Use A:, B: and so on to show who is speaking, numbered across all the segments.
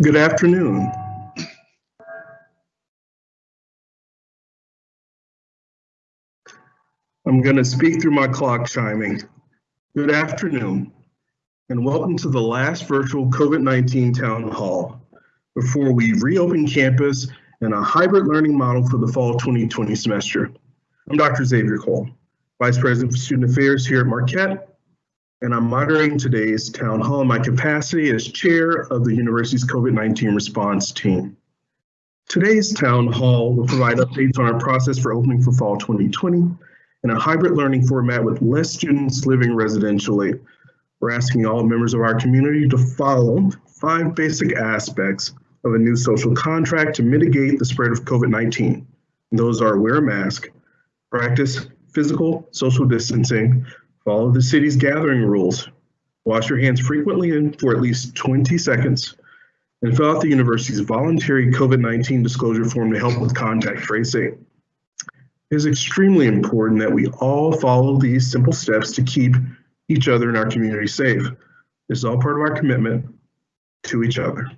A: Good afternoon. I'm going to speak through my clock chiming. Good afternoon, and welcome to the last virtual COVID-19 town hall before we reopen campus in a hybrid learning model for the fall 2020 semester. I'm Dr. Xavier Cole, Vice President for Student Affairs here at Marquette, and I'm moderating today's town hall in my capacity as chair of the university's COVID-19 response team. Today's town hall will provide updates on our process for opening for fall 2020 in a hybrid learning format with less students living residentially. We're asking all members of our community to follow five basic aspects of a new social contract to mitigate the spread of COVID-19. Those are wear a mask, practice physical social distancing, follow the city's gathering rules, wash your hands frequently and for at least 20 seconds, and fill out the university's voluntary COVID-19 disclosure form to help with contact tracing. It is extremely important that we all follow these simple steps to keep each other in our community safe. This is all part of our commitment to each other.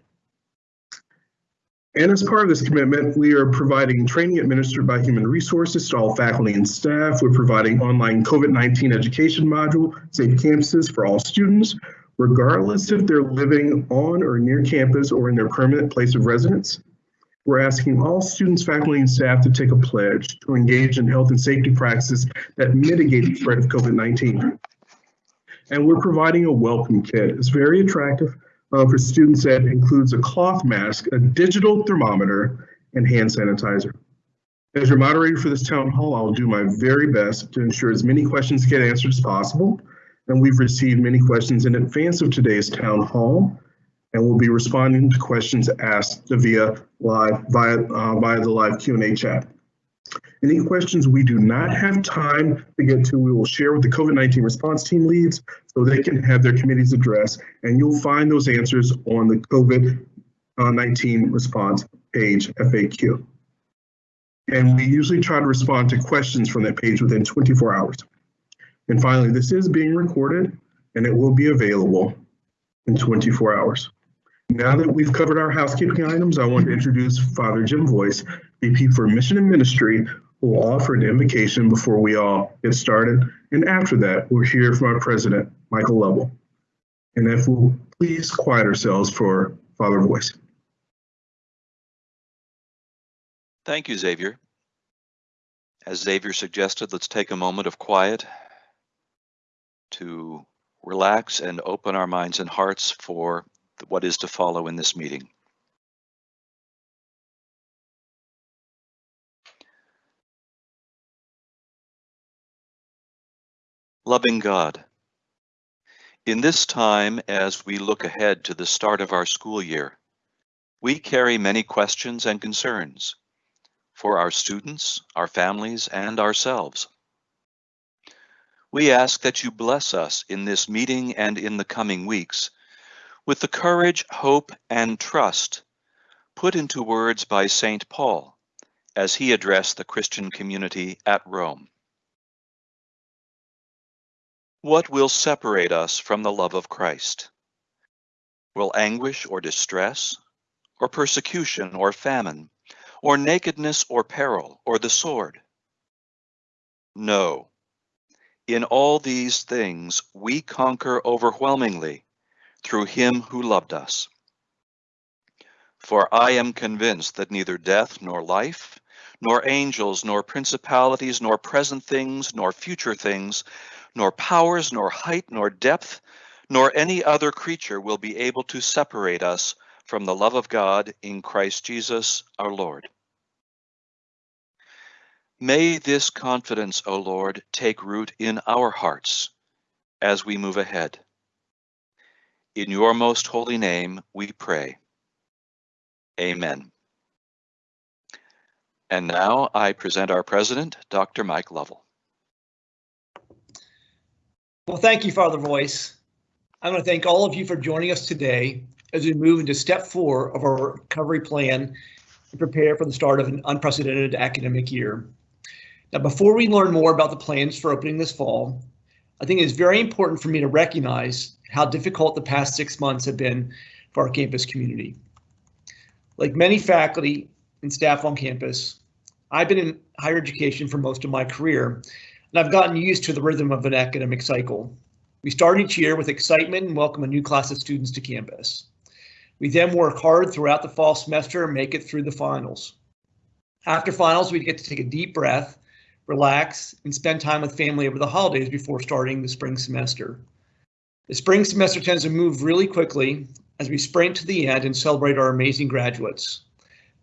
A: And as part of this commitment, we are providing training administered by Human Resources to all faculty and staff. We're providing online COVID-19 education module, Safe Campuses for all students, regardless if they're living on or near campus or in their permanent place of residence. We're asking all students, faculty, and staff to take a pledge to engage in health and safety practices that mitigate the spread of COVID-19. And we're providing a welcome kit. It's very attractive uh, for students that includes a cloth mask, a digital thermometer, and hand sanitizer. As your moderator for this town hall, I'll do my very best to ensure as many questions get answered as possible. And we've received many questions in advance of today's town hall and we'll be responding to questions asked via live via uh, via the live Q&A chat. Any questions we do not have time to get to, we will share with the COVID-19 response team leads so they can have their committees address, and you'll find those answers on the COVID-19 response page FAQ. And we usually try to respond to questions from that page within 24 hours. And finally, this is being recorded and it will be available in 24 hours. Now that we've covered our housekeeping items, I want to introduce Father Jim Voiss, VP for Mission and Ministry, will offer an invocation before we all get started. And after that, we'll hear from our president, Michael Lovell. And if we'll please quiet ourselves for Father Voiss.
B: Thank you, Xavier. As Xavier suggested, let's take a moment of quiet to relax and open our minds and hearts for what is to follow in this meeting. Loving God, in this time as we look ahead to the start of our school year, we carry many questions and concerns for our students, our families, and ourselves. We ask that you bless us in this meeting and in the coming weeks with the courage, hope, and trust put into words by St. Paul as he addressed the Christian community at Rome. What will separate us from the love of Christ? Will anguish or distress, or persecution or famine, or nakedness or peril, or the sword? No. In all these things we conquer overwhelmingly through him who loved us. For I am convinced that neither death nor life, nor angels, nor principalities, nor present things, nor future things, nor powers, nor height, nor depth, nor any other creature will be able to separate us from the love of God in Christ Jesus our Lord. May this confidence, O Lord, take root in our hearts as we move ahead. In your most holy name we pray. Amen. And now I present our president, Dr. Mike Lovell.
C: Well, thank you, Father Voiss. I want to thank all of you for joining us today as we move into step four of our recovery plan and prepare for the start of an unprecedented academic year. Now, before we learn more about the plans for opening this fall, I think it's very important for me to recognize how difficult the past six months have been for our campus community. Like many faculty and staff on campus, I've been in higher education for most of my career, and I've gotten used to the rhythm of an academic cycle. We start each year with excitement and welcome a new class of students to campus. We then work hard throughout the fall semester and make it through the finals. After finals, we get to take a deep breath, relax, and spend time with family over the holidays before starting the spring semester. The spring semester tends to move really quickly as we sprint to the end and celebrate our amazing graduates.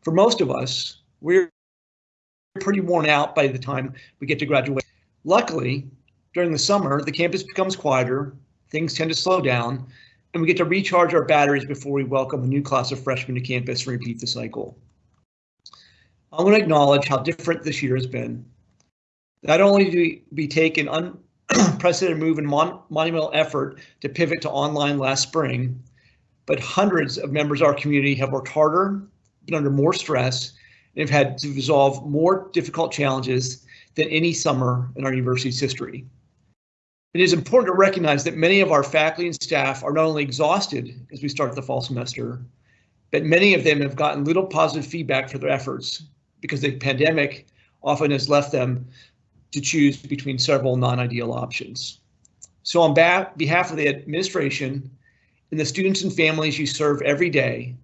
C: For most of us, we're pretty worn out by the time we get to graduate. Luckily, during the summer, the campus becomes quieter, things tend to slow down, and we get to recharge our batteries before we welcome a new class of freshmen to campus and repeat the cycle. I want to acknowledge how different this year has been. Not only do we take an unprecedented move and mon monumental effort to pivot to online last spring, but hundreds of members of our community have worked harder, been under more stress, and have had to resolve more difficult challenges than any summer in our university's history. It is important to recognize that many of our faculty and staff are not only exhausted as we start the fall semester, but many of them have gotten little positive feedback for their efforts because the pandemic often has left them to choose between several non-ideal options. So on behalf of the administration and the students and families you serve every day,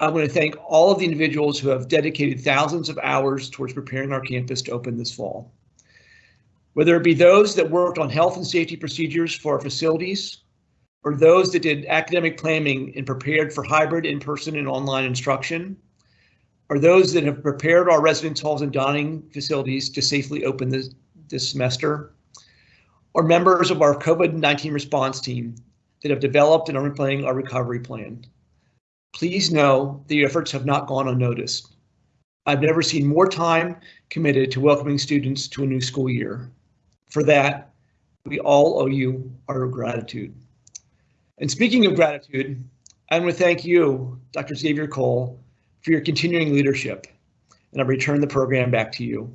C: I want to thank all of the individuals who have dedicated thousands of hours towards preparing our campus to open this fall whether it be those that worked on health and safety procedures for our facilities, or those that did academic planning and prepared for hybrid in-person and online instruction, or those that have prepared our residence halls and dining facilities to safely open this, this semester, or members of our COVID-19 response team that have developed and are implementing our recovery plan. Please know the efforts have not gone unnoticed. I've never seen more time committed to welcoming students to a new school year. For that, we all owe you our gratitude. And speaking of gratitude, I want to thank you, Dr. Xavier Cole, for your continuing leadership. And I return the program back to you.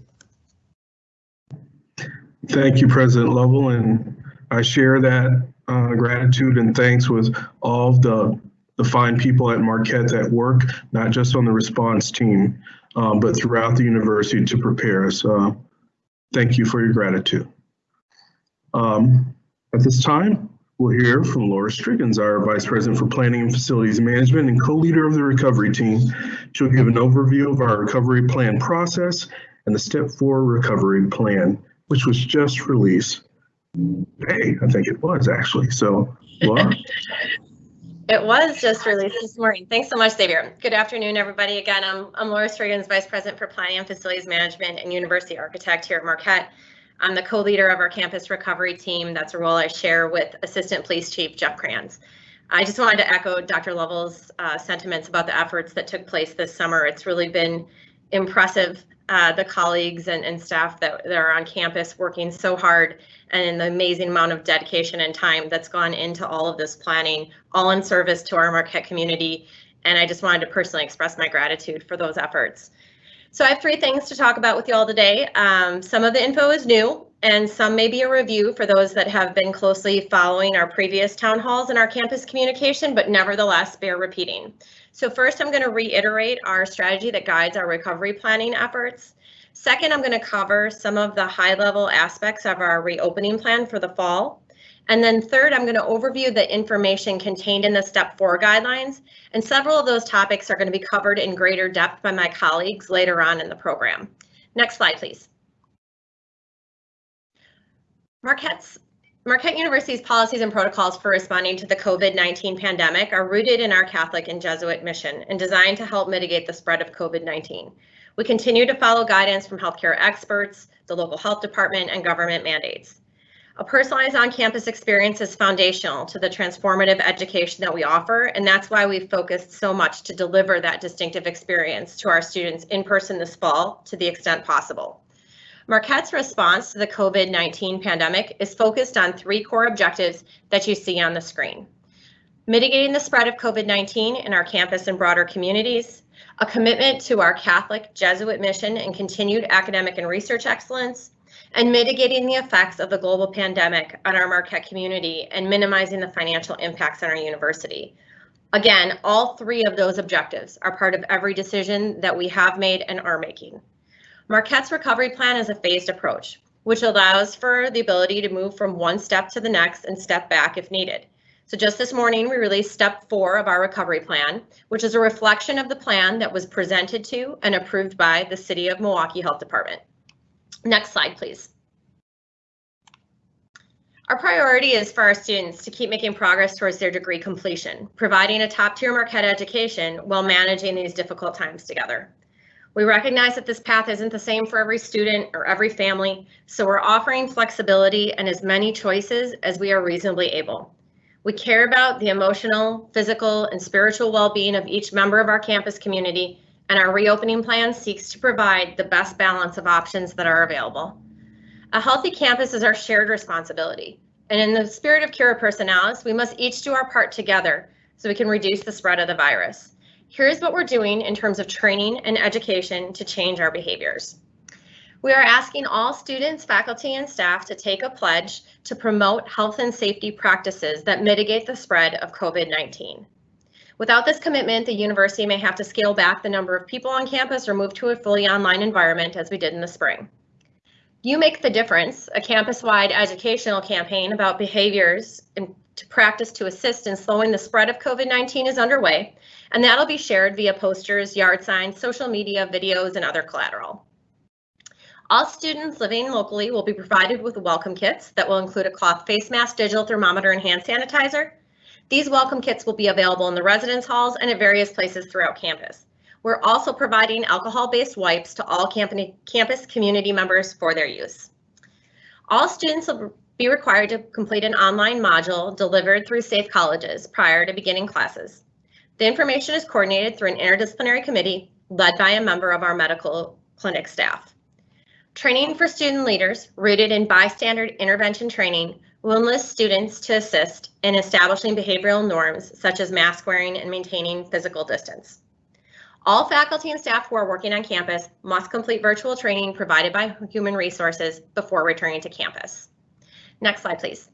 A: Thank you, President Lovell, and I share that uh, gratitude and thanks with all of the, the fine people at Marquette that work, not just on the response team, um, but throughout the university to prepare us. Uh, thank you for your gratitude. Um, at this time, we'll hear from Laura Strigens, our Vice President for Planning and Facilities Management and co-leader of the recovery team. She'll give an overview of our recovery plan process and the step four recovery plan, which was just released. Hey, I think it was actually. So, Laura.
D: It was just released this morning. Thanks so much, Xavier. Good afternoon, everybody. Again, I'm, I'm Laura Strigens, Vice President for Planning and Facilities Management and University Architect here at Marquette. I'm the co-leader of our campus recovery team. That's a role I share with Assistant Police Chief Jeff Kranz. I just wanted to echo Dr. Lovell's uh, sentiments about the efforts that took place this summer. It's really been impressive, uh, the colleagues and, and staff that, that are on campus working so hard and the amazing amount of dedication and time that's gone into all of this planning, all in service to our Marquette community. And I just wanted to personally express my gratitude for those efforts. So I have three things to talk about with you all today. Um, some of the info is new and some may be a review for those that have been closely following our previous town halls and our campus communication, but nevertheless bear repeating. So first, I'm going to reiterate our strategy that guides our recovery planning efforts. Second, I'm going to cover some of the high level aspects of our reopening plan for the fall. And then third, I'm going to overview the information contained in the step four guidelines. And several of those topics are going to be covered in greater depth by my colleagues later on in the program. Next slide, please. Marquette's Marquette University's policies and protocols for responding to the COVID-19 pandemic are rooted in our Catholic and Jesuit mission and designed to help mitigate the spread of COVID-19. We continue to follow guidance from healthcare experts, the local health department, and government mandates. A personalized on-campus experience is foundational to the transformative education that we offer, and that's why we've focused so much to deliver that distinctive experience to our students in person this fall to the extent possible. Marquette's response to the COVID-19 pandemic is focused on three core objectives that you see on the screen. Mitigating the spread of COVID-19 in our campus and broader communities, a commitment to our Catholic Jesuit mission and continued academic and research excellence, and mitigating the effects of the global pandemic on our Marquette community and minimizing the financial impacts on our university. Again, all three of those objectives are part of every decision that we have made and are making. Marquette's recovery plan is a phased approach, which allows for the ability to move from one step to the next and step back if needed. So just this morning, we released step four of our recovery plan, which is a reflection of the plan that was presented to and approved by the City of Milwaukee Health Department. Next slide, please. Our priority is for our students to keep making progress towards their degree completion, providing a top tier Marquette education while managing these difficult times together. We recognize that this path isn't the same for every student or every family, so we're offering flexibility and as many choices as we are reasonably able. We care about the emotional, physical, and spiritual well-being of each member of our campus community, and our reopening plan seeks to provide the best balance of options that are available. A healthy campus is our shared responsibility, and in the spirit of Cura Personalis, we must each do our part together so we can reduce the spread of the virus. Here's what we're doing in terms of training and education to change our behaviors. We are asking all students, faculty, and staff to take a pledge to promote health and safety practices that mitigate the spread of COVID-19. Without this commitment, the university may have to scale back the number of people on campus or move to a fully online environment as we did in the spring. You Make the Difference, a campus-wide educational campaign about behaviors and to practice to assist in slowing the spread of COVID-19 is underway, and that'll be shared via posters, yard signs, social media, videos, and other collateral. All students living locally will be provided with welcome kits that will include a cloth face mask, digital thermometer, and hand sanitizer. These welcome kits will be available in the residence halls and at various places throughout campus. We're also providing alcohol-based wipes to all campus community members for their use. All students will be required to complete an online module delivered through Safe Colleges prior to beginning classes. The information is coordinated through an interdisciplinary committee led by a member of our medical clinic staff. Training for student leaders rooted in bystander intervention training will enlist students to assist in establishing behavioral norms such as mask wearing and maintaining physical distance. All faculty and staff who are working on campus must complete virtual training provided by Human Resources before returning to campus. Next slide, please.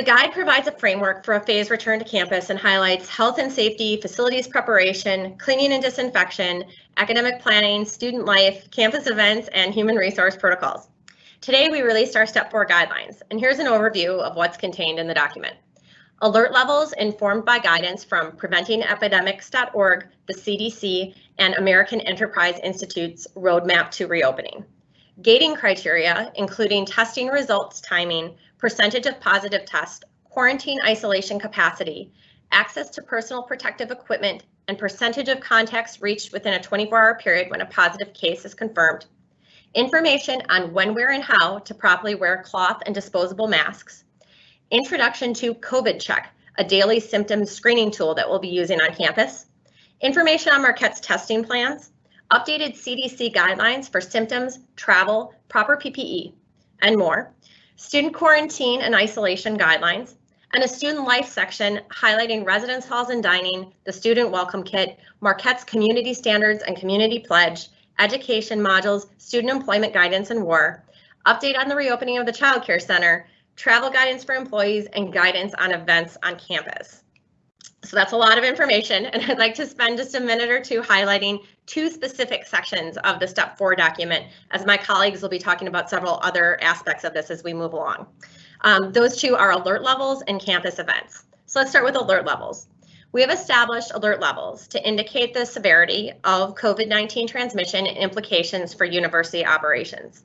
D: The guide provides a framework for a phased return to campus and highlights health and safety, facilities preparation, cleaning and disinfection, academic planning, student life, campus events, and human resource protocols. Today, we released our Step 4 guidelines, and here's an overview of what's contained in the document. Alert levels informed by guidance from preventingepidemics.org, the CDC, and American Enterprise Institute's Roadmap to Reopening. Gating criteria, including testing results timing, percentage of positive tests, quarantine isolation capacity, access to personal protective equipment, and percentage of contacts reached within a 24-hour period when a positive case is confirmed. Information on when, where, and how to properly wear cloth and disposable masks, Introduction to COVID Check, a daily symptom screening tool that we'll be using on campus. Information on Marquette's testing plans, updated CDC guidelines for symptoms, travel, proper PPE, and more. Student quarantine and isolation guidelines, and a student life section highlighting residence halls and dining, the student welcome kit, Marquette's community standards and community pledge, education modules, student employment guidance and war, update on the reopening of the Child Care Center, travel guidance for employees, and guidance on events on campus. So that's a lot of information, and I'd like to spend just a minute or two highlighting two specific sections of the Step 4 document, as my colleagues will be talking about several other aspects of this as we move along. Um, those two are alert levels and campus events. So let's start with alert levels. We have established alert levels to indicate the severity of COVID-19 transmission and implications for university operations.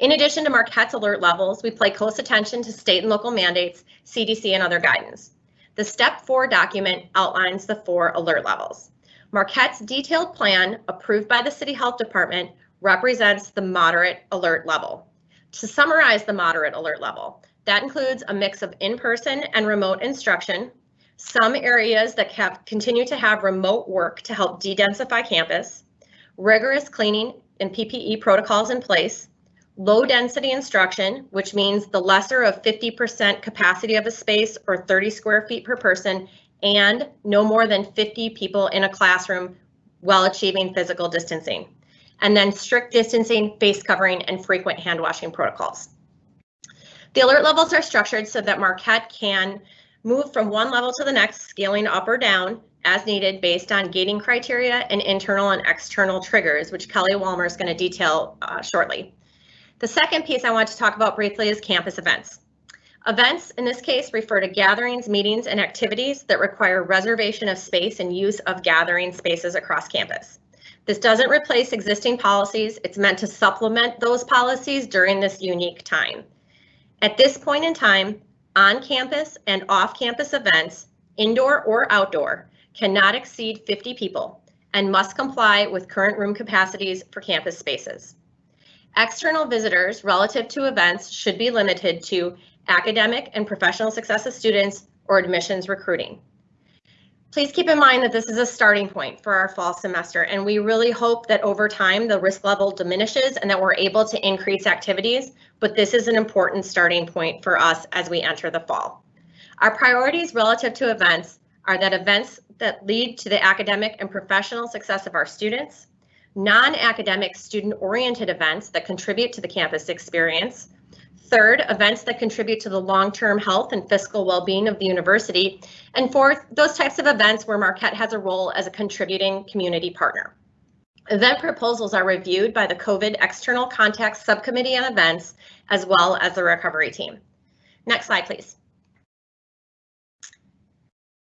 D: In addition to Marquette's alert levels, we pay close attention to state and local mandates, CDC, and other guidance. The Step 4 document outlines the four alert levels. Marquette's detailed plan, approved by the City Health Department, represents the moderate alert level. To summarize the moderate alert level, that includes a mix of in-person and remote instruction, some areas that have, continue to have remote work to help de-densify campus, rigorous cleaning and PPE protocols in place, low density instruction, which means the lesser of 50% capacity of a space or 30 square feet per person, and no more than 50 people in a classroom while achieving physical distancing. And then strict distancing, face covering, and frequent hand washing protocols. The alert levels are structured so that Marquette can move from one level to the next, scaling up or down as needed based on gating criteria and internal and external triggers, which Kelly Walmer is going to detail uh, shortly. The second piece I want to talk about briefly is campus events. Events in this case refer to gatherings, meetings, and activities that require reservation of space and use of gathering spaces across campus. This doesn't replace existing policies. It's meant to supplement those policies during this unique time. At this point in time, on-campus and off-campus events, indoor or outdoor, cannot exceed 50 people and must comply with current room capacities for campus spaces. External visitors relative to events should be limited to academic and professional success of students or admissions recruiting. Please keep in mind that this is a starting point for our fall semester, and we really hope that over time the risk level diminishes and that we're able to increase activities, but this is an important starting point for us as we enter the fall. Our priorities relative to events are that events that lead to the academic and professional success of our students, non-academic student-oriented events that contribute to the campus experience, Third, events that contribute to the long-term health and fiscal well-being of the university. And fourth, those types of events where Marquette has a role as a contributing community partner. Event proposals are reviewed by the COVID External Contacts Subcommittee on Events, as well as the recovery team. Next slide, please.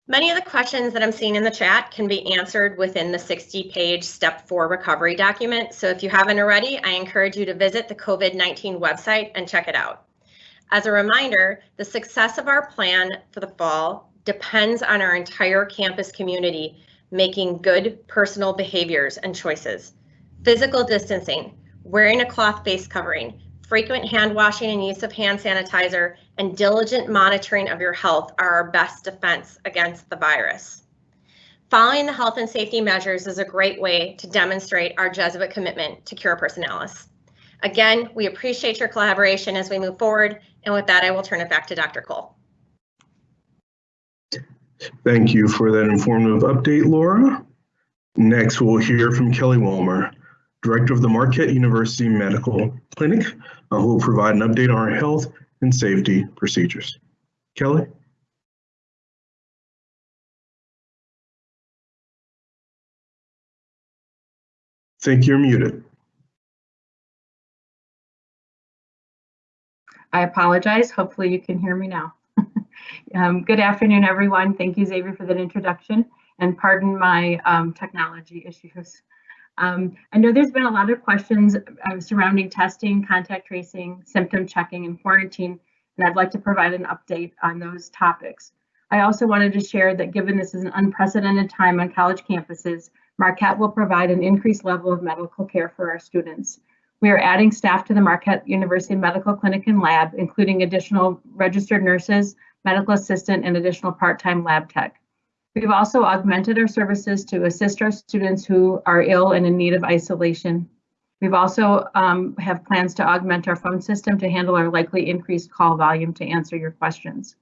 D: Many of the questions that I'm seeing in the chat can be answered within the 60 page step four recovery document. So if you haven't already, I encourage you to visit the COVID-19 website and check it out. As a reminder, the success of our plan for the fall depends on our entire campus community making good personal behaviors and choices. Physical distancing, wearing a cloth face covering, frequent hand washing and use of hand sanitizer, and diligent monitoring of your health are our best defense against the virus. Following the health and safety measures is a great way to demonstrate our Jesuit commitment to Cura Personalis. Again, we appreciate your collaboration as we move forward, and with that, I will turn it back to Dr. Cole.
A: Thank you for that informative update, Laura. Next, we'll hear from Kelly Walmer, Director of the Marquette University Medical Clinic, uh, who will provide an update on our health and safety procedures. Kelly? Think you're muted.
E: I apologize. Hopefully you can hear me now. um, good afternoon, everyone. Thank you, Xavier, for that introduction and pardon my um, technology issues. Um, I know there's been a lot of questions uh, surrounding testing, contact tracing, symptom checking, and quarantine, and I'd like to provide an update on those topics. I also wanted to share that given this is an unprecedented time on college campuses, Marquette will provide an increased level of medical care for our students. We are adding staff to the Marquette University Medical Clinic and Lab, including additional registered nurses, medical assistant, and additional part-time lab tech. We've also augmented our services to assist our students who are ill and in need of isolation. We've also um, have plans to augment our phone system to handle our likely increased call volume to answer your questions.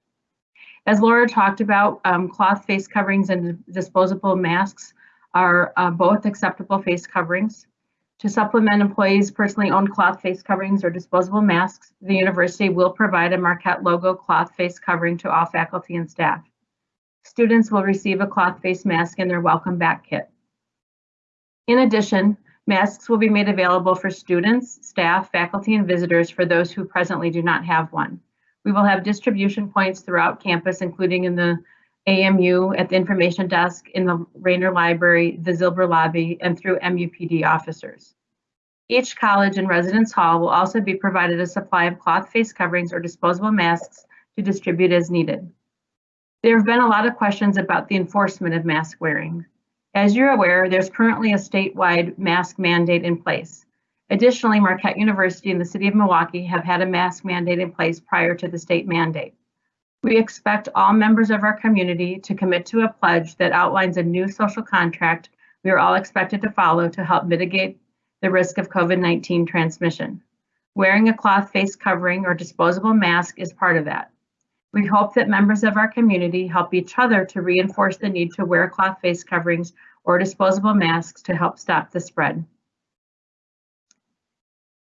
E: As Laura talked about, um, cloth face coverings and disposable masks are uh, both acceptable face coverings. To supplement employees' personally owned cloth face coverings or disposable masks, the university will provide a Marquette logo cloth face covering to all faculty and staff. Students will receive a cloth face mask in their welcome back kit. In addition, masks will be made available for students, staff, faculty, and visitors for those who presently do not have one. We will have distribution points throughout campus, including in the AMU, at the information desk, in the Raynor Library, the Zilber Lobby, and through MUPD officers. Each college and residence hall will also be provided a supply of cloth face coverings or disposable masks to distribute as needed. There have been a lot of questions about the enforcement of mask wearing. As you're aware, there's currently a statewide mask mandate in place. Additionally, Marquette University and the City of Milwaukee have had a mask mandate in place prior to the state mandate. We expect all members of our community to commit to a pledge that outlines a new social contract we are all expected to follow to help mitigate the risk of COVID-19 transmission. Wearing a cloth face covering or disposable mask is part of that. We hope that members of our community help each other to reinforce the need to wear cloth face coverings or disposable masks to help stop the spread.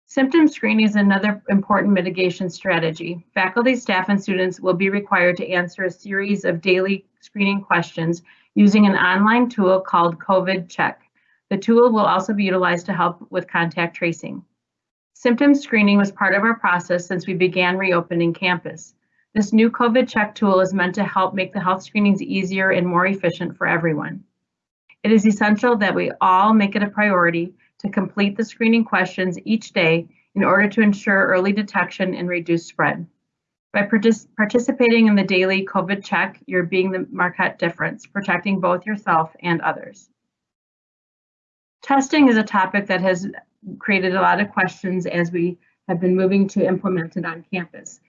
E: Symptom screening is another important mitigation strategy. Faculty, staff, and students will be required to answer a series of daily screening questions using an online tool called COVID Check. The tool will also be utilized to help with contact tracing. Symptom screening was part of our process since we began reopening campus. This new COVID Check tool is meant to help make the health screenings easier and more efficient for everyone. It is essential that we all make it a priority to complete the screening questions each day in order to ensure early detection and reduce spread. By partic participating in the daily COVID check, you're being the Marquette difference, protecting both yourself and others. Testing is a topic that has created a lot of questions as we have been moving to implement it on campus.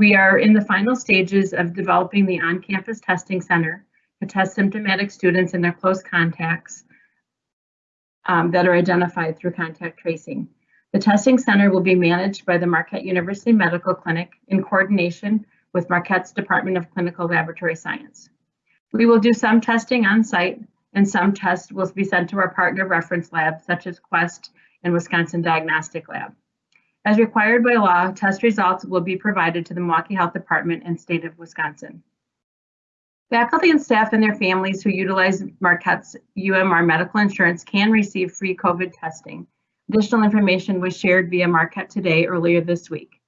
E: We are in the final stages of developing the on-campus testing center to test symptomatic students and their close contacts um, that are identified through contact tracing. The testing center will be managed by the Marquette University Medical Clinic in coordination with Marquette's Department of Clinical Laboratory Science. We will do some testing on site and some tests will be sent to our partner reference labs such as Quest and Wisconsin Diagnostic Lab. As required by law, test results will be provided to the Milwaukee Health Department and state of Wisconsin. Faculty and staff and their families who utilize Marquette's UMR medical insurance can receive free COVID testing. Additional information was shared via Marquette Today earlier this week.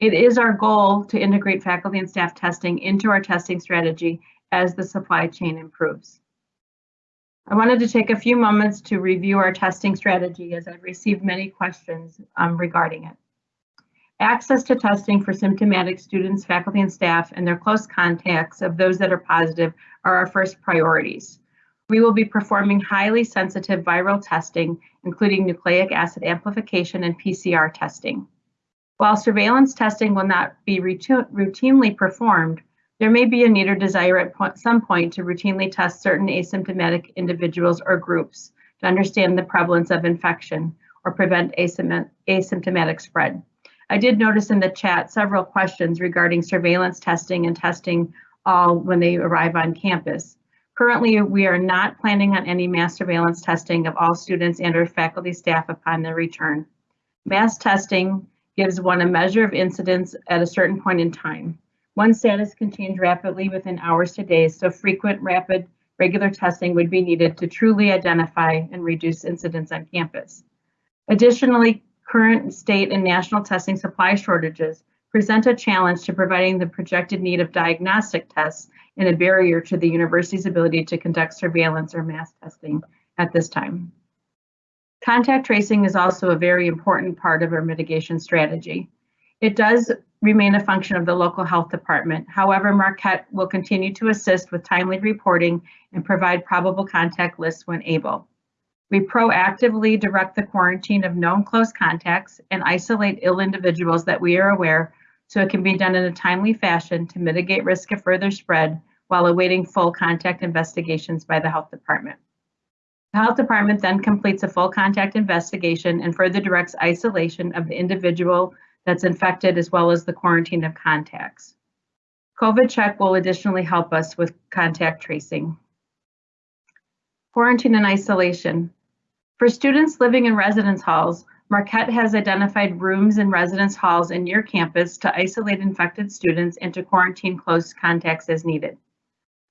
E: It is our goal to integrate faculty and staff testing into our testing strategy as the supply chain improves. I wanted to take a few moments to review our testing strategy as I've received many questions um, regarding it. Access to testing for symptomatic students, faculty, and staff, and their close contacts of those that are positive are our first priorities. We will be performing highly sensitive viral testing, including nucleic acid amplification and PCR testing. While surveillance testing will not be routinely performed, there may be a need or desire at some point to routinely test certain asymptomatic individuals or groups to understand the prevalence of infection or prevent asymptomatic spread. I did notice in the chat several questions regarding surveillance testing and testing all when they arrive on campus. Currently, we are not planning on any mass surveillance testing of all students and or faculty staff upon their return. Mass testing gives one a measure of incidence at a certain point in time. One status can change rapidly within hours to days, so frequent, rapid, regular testing would be needed to truly identify and reduce incidence on campus. Additionally, current state and national testing supply shortages present a challenge to providing the projected need of diagnostic tests and a barrier to the university's ability to conduct surveillance or mass testing at this time. Contact tracing is also a very important part of our mitigation strategy. It does remain a function of the local health department. However, Marquette will continue to assist with timely reporting and provide probable contact lists when able. We proactively direct the quarantine of known close contacts and isolate ill individuals that we are aware so it can be done in a timely fashion to mitigate risk of further spread while awaiting full contact investigations by the health department. The health department then completes a full contact investigation and further directs isolation of the individual that's infected as well as the quarantine of contacts. COVID check will additionally help us with contact tracing. Quarantine and isolation. For students living in residence halls, Marquette has identified rooms in residence halls in your campus to isolate infected students and to quarantine close contacts as needed.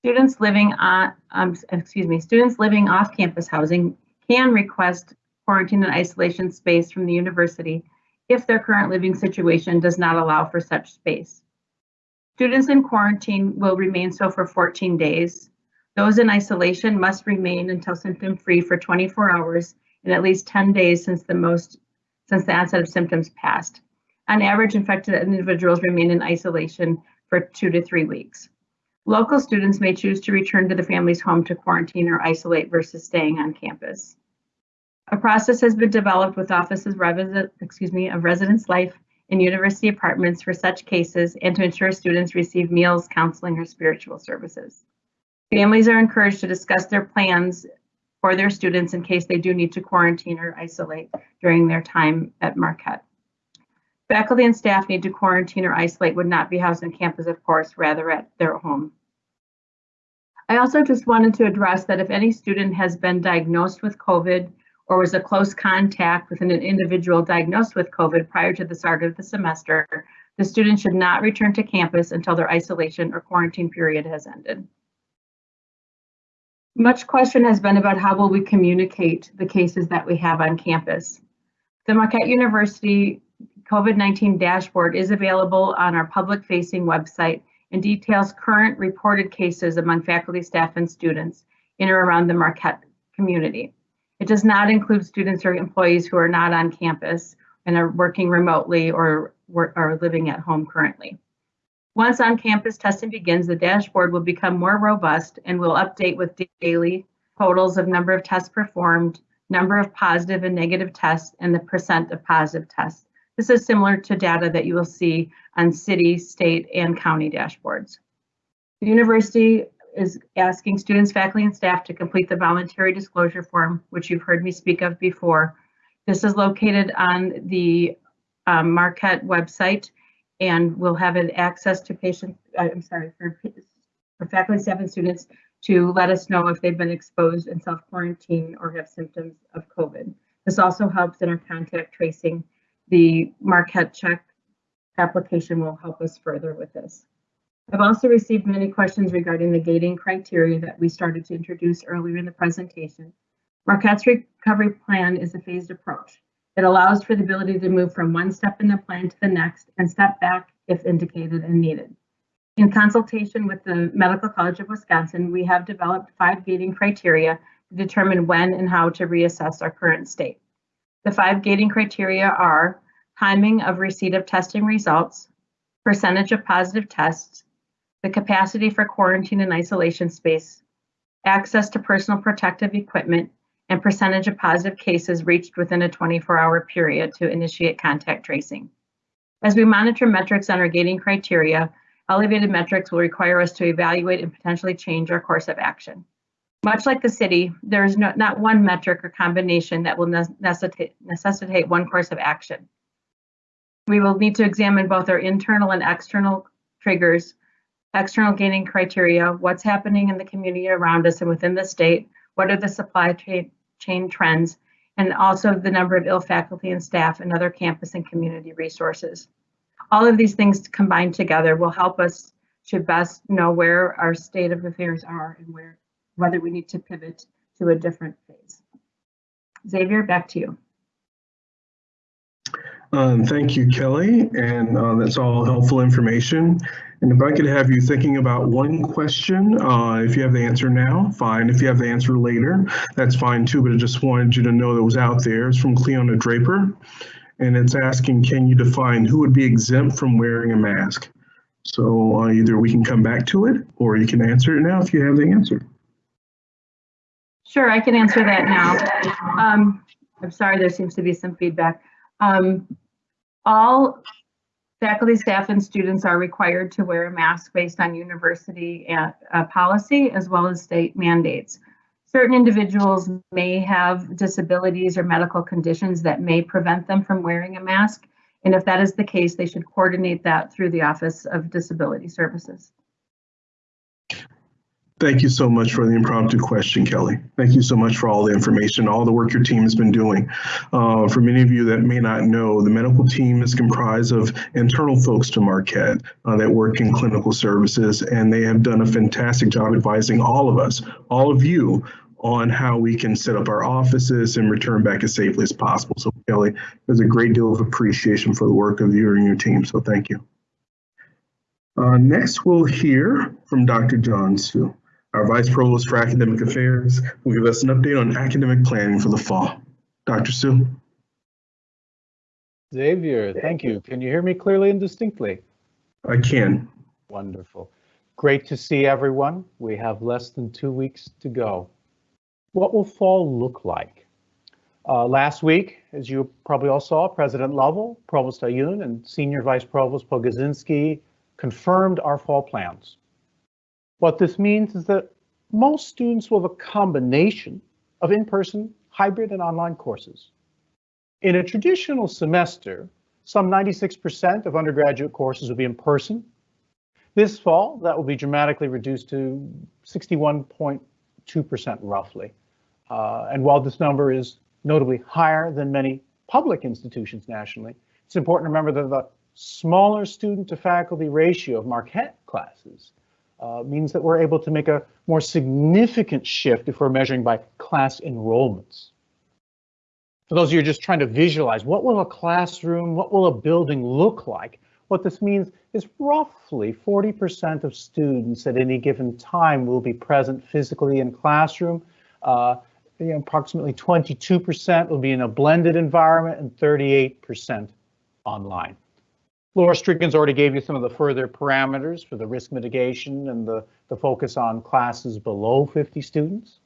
E: Students living on, um, excuse me, students living off campus housing can request quarantine and isolation space from the university if their current living situation does not allow for such space. Students in quarantine will remain so for 14 days. Those in isolation must remain until symptom free for 24 hours and at least 10 days since the most since the onset of symptoms passed. On average, infected individuals remain in isolation for two to three weeks. Local students may choose to return to the family's home to quarantine or isolate versus staying on campus. A process has been developed with offices excuse me, of residence life in university apartments for such cases and to ensure students receive meals, counseling, or spiritual services. Families are encouraged to discuss their plans for their students in case they do need to quarantine or isolate during their time at Marquette. Faculty and staff need to quarantine or isolate would not be housed on campus, of course, rather at their home. I also just wanted to address that if any student has been diagnosed with COVID or was a close contact with an individual diagnosed with COVID prior to the start of the semester, the student should not return to campus until their isolation or quarantine period has ended. Much question has been about how will we communicate the cases that we have on campus. The Marquette University COVID-19 dashboard is available on our public-facing website and details current reported cases among faculty, staff, and students in or around the Marquette community. It does not include students or employees who are not on campus and are working remotely or are living at home currently. Once on-campus testing begins, the dashboard will become more robust and will update with daily totals of number of tests performed, number of positive and negative tests, and the percent of positive tests. This is similar to data that you will see on city, state, and county dashboards. The university is asking students, faculty, and staff to complete the voluntary disclosure form, which you've heard me speak of before. This is located on the um, Marquette website and we'll have an access to patients, uh, I'm sorry, for, for faculty, staff, and students to let us know if they've been exposed and self-quarantine or have symptoms of COVID. This also helps in our contact tracing. The Marquette check application will help us further with this. I've also received many questions regarding the gating criteria that we started to introduce earlier in the presentation. Marquette's recovery plan is a phased approach. It allows for the ability to move from one step in the plan to the next and step back if indicated and needed. In consultation with the Medical College of Wisconsin, we have developed five gating criteria to determine when and how to reassess our current state. The five gating criteria are timing of receipt of testing results, percentage of positive tests, the capacity for quarantine and isolation space, access to personal protective equipment, and percentage of positive cases reached within a 24-hour period to initiate contact tracing. As we monitor metrics on our gating criteria, elevated metrics will require us to evaluate and potentially change our course of action. Much like the city, there is no, not one metric or combination that will necessitate, necessitate one course of action. We will need to examine both our internal and external triggers, external gating criteria, what's happening in the community around us and within the state, what are the supply chain chain trends, and also the number of ill faculty and staff and other campus and community resources. All of these things combined together will help us to best know where our state of affairs are and where whether we need to pivot to a different phase. Xavier, back to you.
A: Um, thank you, Kelly, and uh, that's all helpful information. And if I could have you thinking about one question, uh, if you have the answer now, fine. If you have the answer later, that's fine too, but I just wanted you to know that was out there. It's from Cleona Draper, and it's asking, can you define who would be exempt from wearing a mask? So uh, either we can come back to it, or you can answer it now if you have the answer.
E: Sure, I can answer that now. Um, I'm sorry, there seems to be some feedback. Um, all faculty, staff, and students are required to wear a mask based on university uh, uh, policy as well as state mandates. Certain individuals may have disabilities or medical conditions that may prevent them from wearing a mask. And if that is the case, they should coordinate that through the Office of Disability Services.
A: Thank you so much for the impromptu question, Kelly. Thank you so much for all the information, all the work your team has been doing. Uh, for many of you that may not know, the medical team is comprised of internal folks to Marquette uh, that work in clinical services, and they have done a fantastic job advising all of us, all of you, on how we can set up our offices and return back as safely as possible. So Kelly, there's a great deal of appreciation for the work of you and your team, so thank you. Uh, next, we'll hear from Dr. John Su. Our Vice Provost for Academic Affairs will give us an update on academic planning for the fall. Dr. Su.
F: Xavier, thank you. Can you hear me clearly and distinctly?
A: I can.
F: Wonderful. Great to see everyone. We have less than two weeks to go. What will fall look like? Uh, last week, as you probably all saw, President Lovell, Provost Ayun, and Senior Vice Provost Pogodzinski confirmed our fall plans. What this means is that most students will have a combination of in-person, hybrid, and online courses. In a traditional semester, some 96% of undergraduate courses will be in person. This fall, that will be dramatically reduced to 61.2% roughly. Uh, and while this number is notably higher than many public institutions nationally, it's important to remember that the smaller student to faculty ratio of Marquette classes uh, means that we're able to make a more significant shift if we're measuring by class enrollments. For those of you just trying to visualize, what will a classroom, what will a building look like? What this means is roughly 40% of students at any given time will be present physically in classroom. Uh, you know, approximately 22% will be in a blended environment and 38% online. Laura Strigens already gave you some of the further parameters for the risk mitigation and the, the focus on classes below 50 students.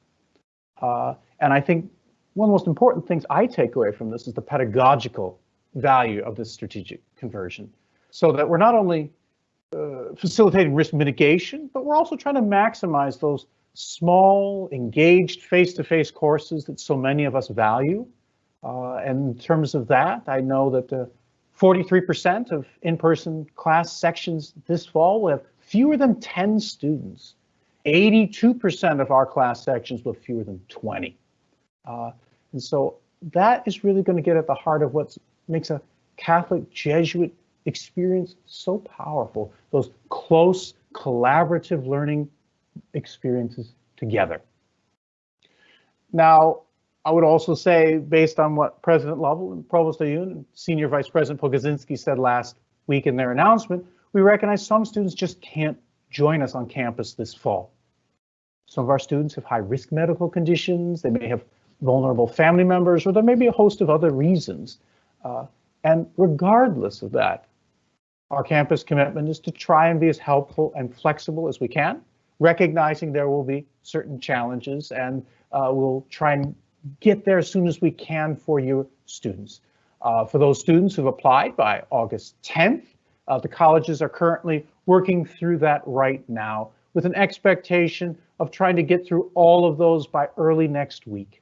F: Uh, and I think one of the most important things I take away from this is the pedagogical value of this strategic conversion. So that we're not only uh, facilitating risk mitigation, but we're also trying to maximize those small, engaged face-to-face -face courses that so many of us value. Uh, and in terms of that, I know that the 43% of in-person class sections this fall will have fewer than 10 students. 82% of our class sections will have fewer than 20. Uh, and so that is really going to get at the heart of what makes a Catholic Jesuit experience so powerful, those close collaborative learning experiences together. Now, I would also say, based on what President Lovell and Provost Ayoun and Senior Vice President Pogodzinski said last week in their announcement, we recognize some students just can't join us on campus this fall. Some of our students have high risk medical conditions, they may have vulnerable family members, or there may be a host of other reasons. Uh, and regardless of that, our campus commitment is to try and be as helpful and flexible as we can, recognizing there will be certain challenges and uh, we'll try and get there as soon as we can for you students. Uh, for those students who've applied by August 10th, uh, the colleges are currently working through that right now with an expectation of trying to get through all of those by early next week.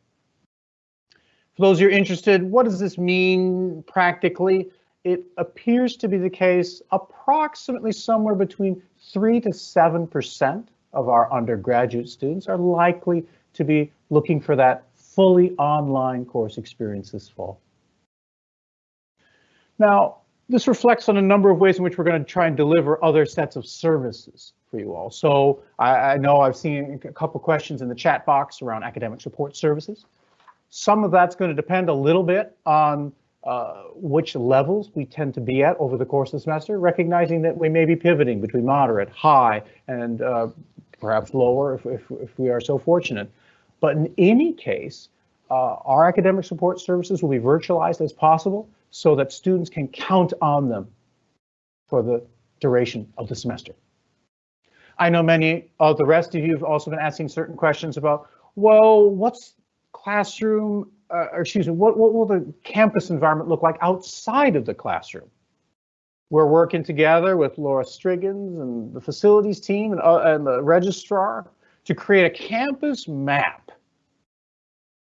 F: For those who are interested, what does this mean practically? It appears to be the case approximately somewhere between 3 to 7% of our undergraduate students are likely to be looking for that fully online course experience this fall. Now, this reflects on a number of ways in which we're going to try and deliver other sets of services for you all. So I, I know I've seen a couple questions in the chat box around academic support services. Some of that's going to depend a little bit on uh, which levels we tend to be at over the course of the semester, recognizing that we may be pivoting between moderate, high, and uh, perhaps lower if, if, if we are so fortunate. But in any case, uh, our academic support services will be virtualized as possible so that students can count on them for the duration of the semester. I know many of the rest of you have also been asking certain questions about, well, what's classroom, uh, or excuse me, what, what will the campus environment look like outside of the classroom? We're working together with Laura Strigens and the facilities team and, uh, and the registrar to create a campus map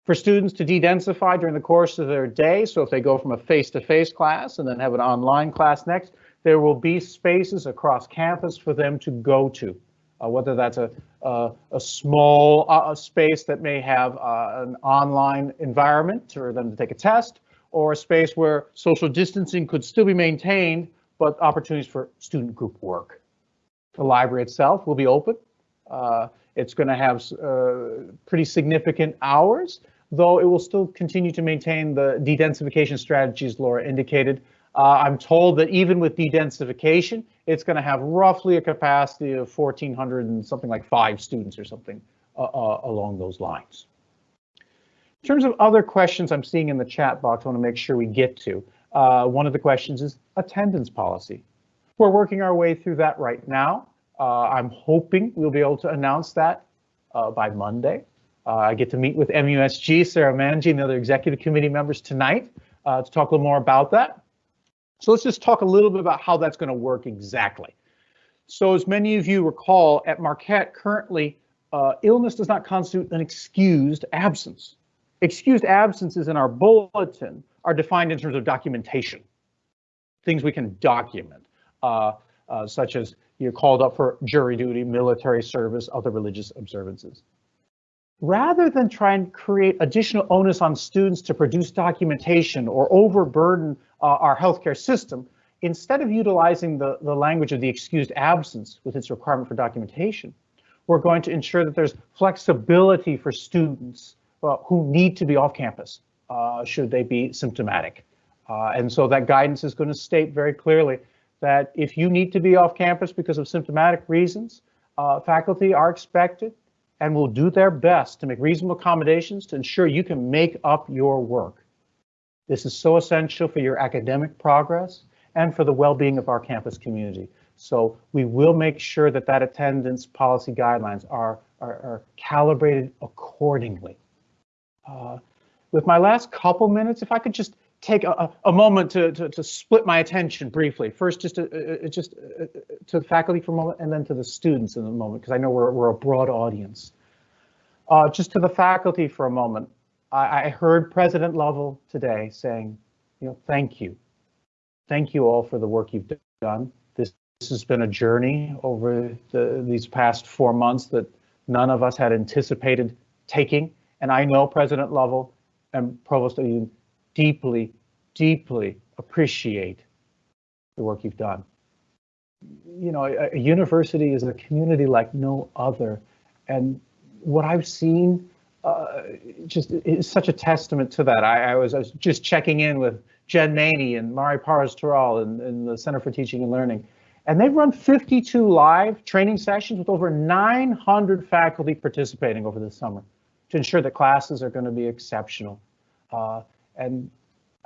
F: for students to de-densify during the course of their day. So if they go from a face-to-face -face class and then have an online class next, there will be spaces across campus for them to go to, uh, whether that's a, a, small uh, space that may have uh, an online environment for them to take a test, or a space where social distancing could still be maintained, but opportunities for student group work. The library itself will be open. Uh, it's going to have uh, pretty significant hours, though it will still continue to maintain the de-densification strategies Laura indicated. Uh, I'm told that even with de-densification, it's going to have roughly a capacity of 1,400 and something like five students or something uh, uh, along those lines. In terms of other questions I'm seeing in the chat box, I want to make sure we get to. Uh, one of the questions is attendance policy. We're working our way through that right now. Uh, I'm hoping we'll be able to announce that by Monday. Uh, I get to meet with MUSG, Sarah Manji, and the other executive committee members tonight to talk a little more about that. So let's just talk a little bit about how that's going to work exactly. So as many of you recall, at Marquette currently, uh, illness does not constitute an excused absence. Excused absences in our bulletin are defined in terms of documentation, things we can document, uh, uh, such as you're called up for jury duty, military service, other religious observances. Rather than try and create additional onus on students to produce documentation or overburden uh, our healthcare system, instead of utilizing the, the language of the excused absence with its requirement for documentation, we're going to ensure that there's flexibility for students uh, who need to be off campus uh, should they be symptomatic. Uh, and so that guidance is going to state very clearly that if you need to be off campus because of symptomatic reasons, uh, faculty are expected and will do their best to make reasonable accommodations to ensure you can make up your work. This is so essential for your academic progress and for the well-being of our campus community. So we will make sure that that attendance policy guidelines are, are, are calibrated accordingly. Uh, with my last couple minutes, if I could just take a, a moment to, to, to, split my attention briefly. First, just to, uh, uh just uh, uh, to the faculty for a moment, and then to the students in a moment, because I know we're, we're a broad audience. Uh, just to the faculty for a moment. I, I heard President Lovell today saying, you know, thank you. Thank you all for the work you've done. This, this has been a journey over the, these past four months that none of us had anticipated taking. And I know President Lovell and Provost you deeply, deeply appreciate the work you've done. You know, a, a university is a community like no other. And what I've seen uh, just is such a testament to that. I, I, was, I was just checking in with Jen Maney and Mari Parras-Toral in, in the Center for Teaching and Learning. And they've run 52 live training sessions with over 900 faculty participating over the summer to ensure that classes are going to be exceptional. Uh, and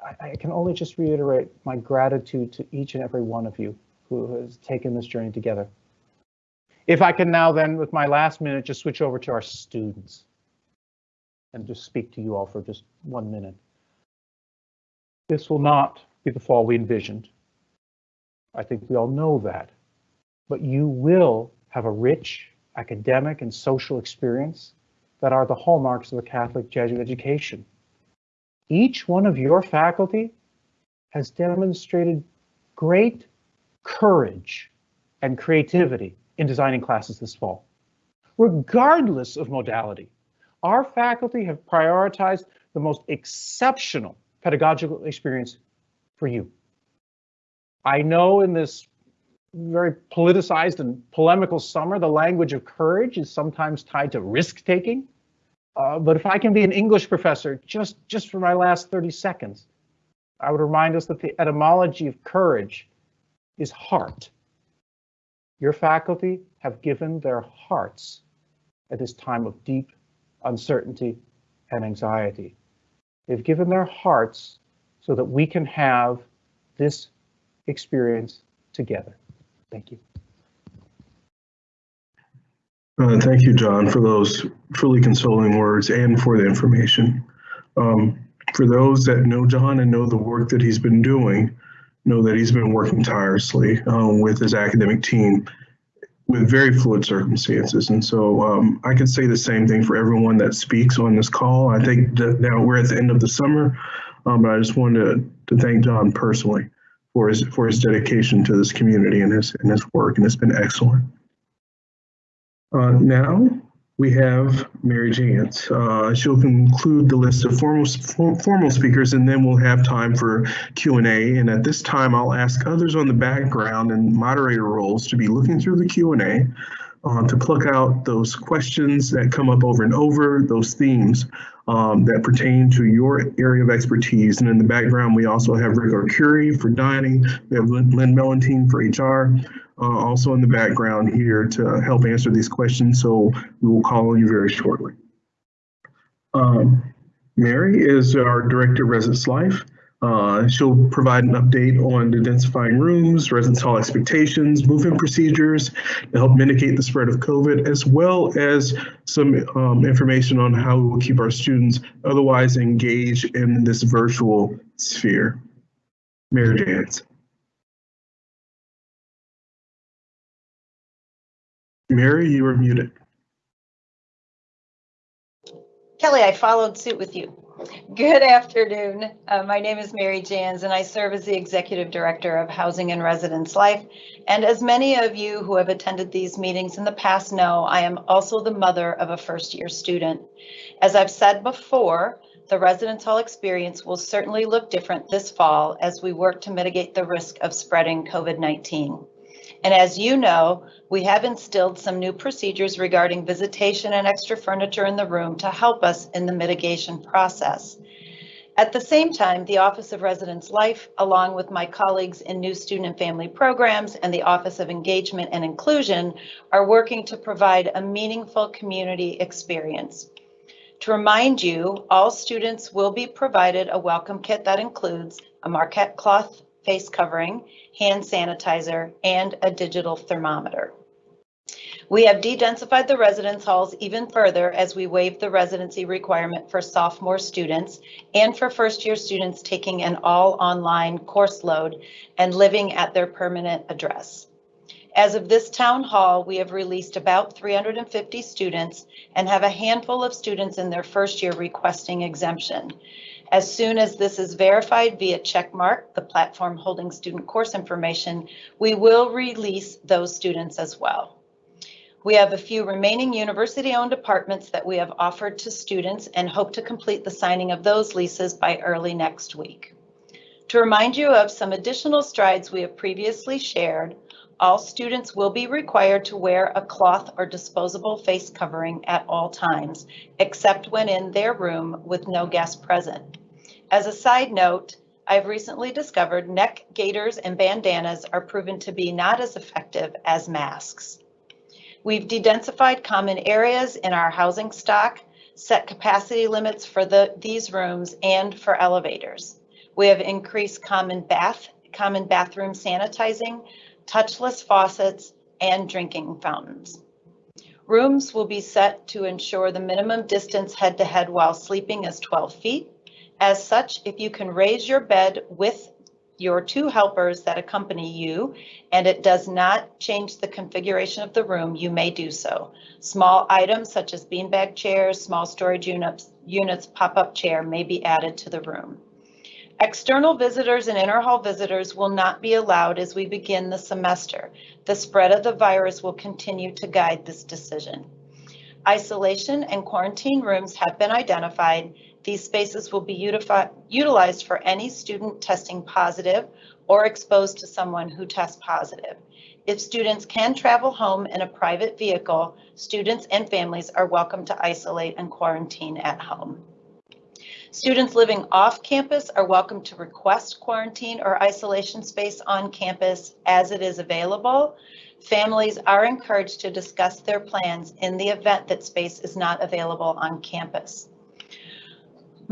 F: I, I, can only just reiterate my gratitude to each and every one of you who has taken this journey together. If I can now then, with my last minute, just switch over to our students and just speak to you all for just one minute. This will not be the fall we envisioned. I think we all know that. But you will have a rich academic and social experience that are the hallmarks of a Catholic Jesuit education. Each one of your faculty has demonstrated great courage and creativity in designing classes this fall. Regardless of modality, our faculty have prioritized the most exceptional pedagogical experience for you. I know in this very politicized and polemical summer, the language of courage is sometimes tied to risk taking. Uh, but if I can be an English professor just, just for my last 30 seconds, I would remind us that the etymology of courage is heart. Your faculty have given their hearts at this time of deep uncertainty and anxiety. They've given their hearts so that we can have this experience together. Thank you.
A: Uh, thank you, John, for those truly consoling words and for the information. Um, for those that know John and know the work that he's been doing, know that he's been working tirelessly um, with his academic team with very fluid circumstances. And so um, I can say the same thing for everyone that speaks on this call. I think that now we're at the end of the summer, um, but I just wanted to, to thank John personally for his for his dedication to this community and his and his work, and it's been excellent. Uh, now we have Mary Jantz. Uh, she'll conclude the list of formal formal speakers, and then we'll have time for Q and at this time, I'll ask others on the background and moderator roles to be looking through the Q and A. Uh, to pluck out those questions that come up over and over, those themes um, that pertain to your area of expertise. And in the background, we also have Rick Arcuri for dining, we have Lynn, Mellentine for HR, uh, also in the background here to help answer these questions. So we will call on you very shortly. Um, Mary is our Director of Residence Life. Uh, she'll provide an update on densifying rooms, residence hall expectations, move-in procedures to help mitigate the spread of COVID, as well as some um, information on how we will keep our students otherwise engaged in this virtual sphere. Mary Jantz. Mary, you are muted.
G: Kelly, I followed suit with you. Good afternoon. Uh, my name is Mary Jans and I serve as the Executive Director of Housing and Residence Life. And as many of you who have attended these meetings in the past know, I am also the mother of a first year student. As I've said before, the residence hall experience will certainly look different this fall as we work to mitigate the risk of spreading COVID-19. And as you know, we have instilled some new procedures regarding visitation and extra furniture in the room to help us in the mitigation process. At the same time, the Office of Residence Life, along with my colleagues in New Student and Family Programs and the Office of Engagement and Inclusion, are working to provide a meaningful community experience. To remind you, all students will be provided a welcome kit that includes a Marquette cloth face covering, hand sanitizer, and a digital thermometer. We have de-densified the residence halls even further as we waive the residency requirement for sophomore students and for first year students taking an all online course load and living at their permanent address. As of this town hall, we have released about 350 students and have a handful of students in their first year requesting exemption. As soon as this is verified via CheckMarq, the platform holding student course information, we will release those students as well. We have a few remaining university-owned apartments that we have offered to students and hope to complete the signing of those leases by early next week. To remind you of some additional strides we have previously shared, all students will be required to wear a cloth or disposable face covering at all times, except when in their room with no guest present. As a side note, I've recently discovered neck gaiters and bandanas are proven to be not as effective as masks. We've de-densified common areas in our housing stock, set capacity limits for the, these rooms and for elevators. We have increased common bath, common bathroom sanitizing, touchless faucets, and drinking fountains. Rooms will be set to ensure the minimum distance head to head while sleeping is 12 feet. As such, if you can raise your bed with your two helpers that accompany you and it does not change the configuration of the room, you may do so. Small items such as beanbag chairs, small storage units, units pop-up chair may be added to the room. External visitors and interhall visitors will not be allowed as we begin the semester. The spread of the virus will continue to guide this decision. Isolation and quarantine rooms have been identified these spaces will be utilized for any student testing positive or exposed to someone who tests positive. If students can travel home in a private vehicle, students and families are welcome to isolate and quarantine at home. Students living off campus are welcome to request quarantine or isolation space on campus as it is available. Families are encouraged to discuss their plans in the event that space is not available on campus.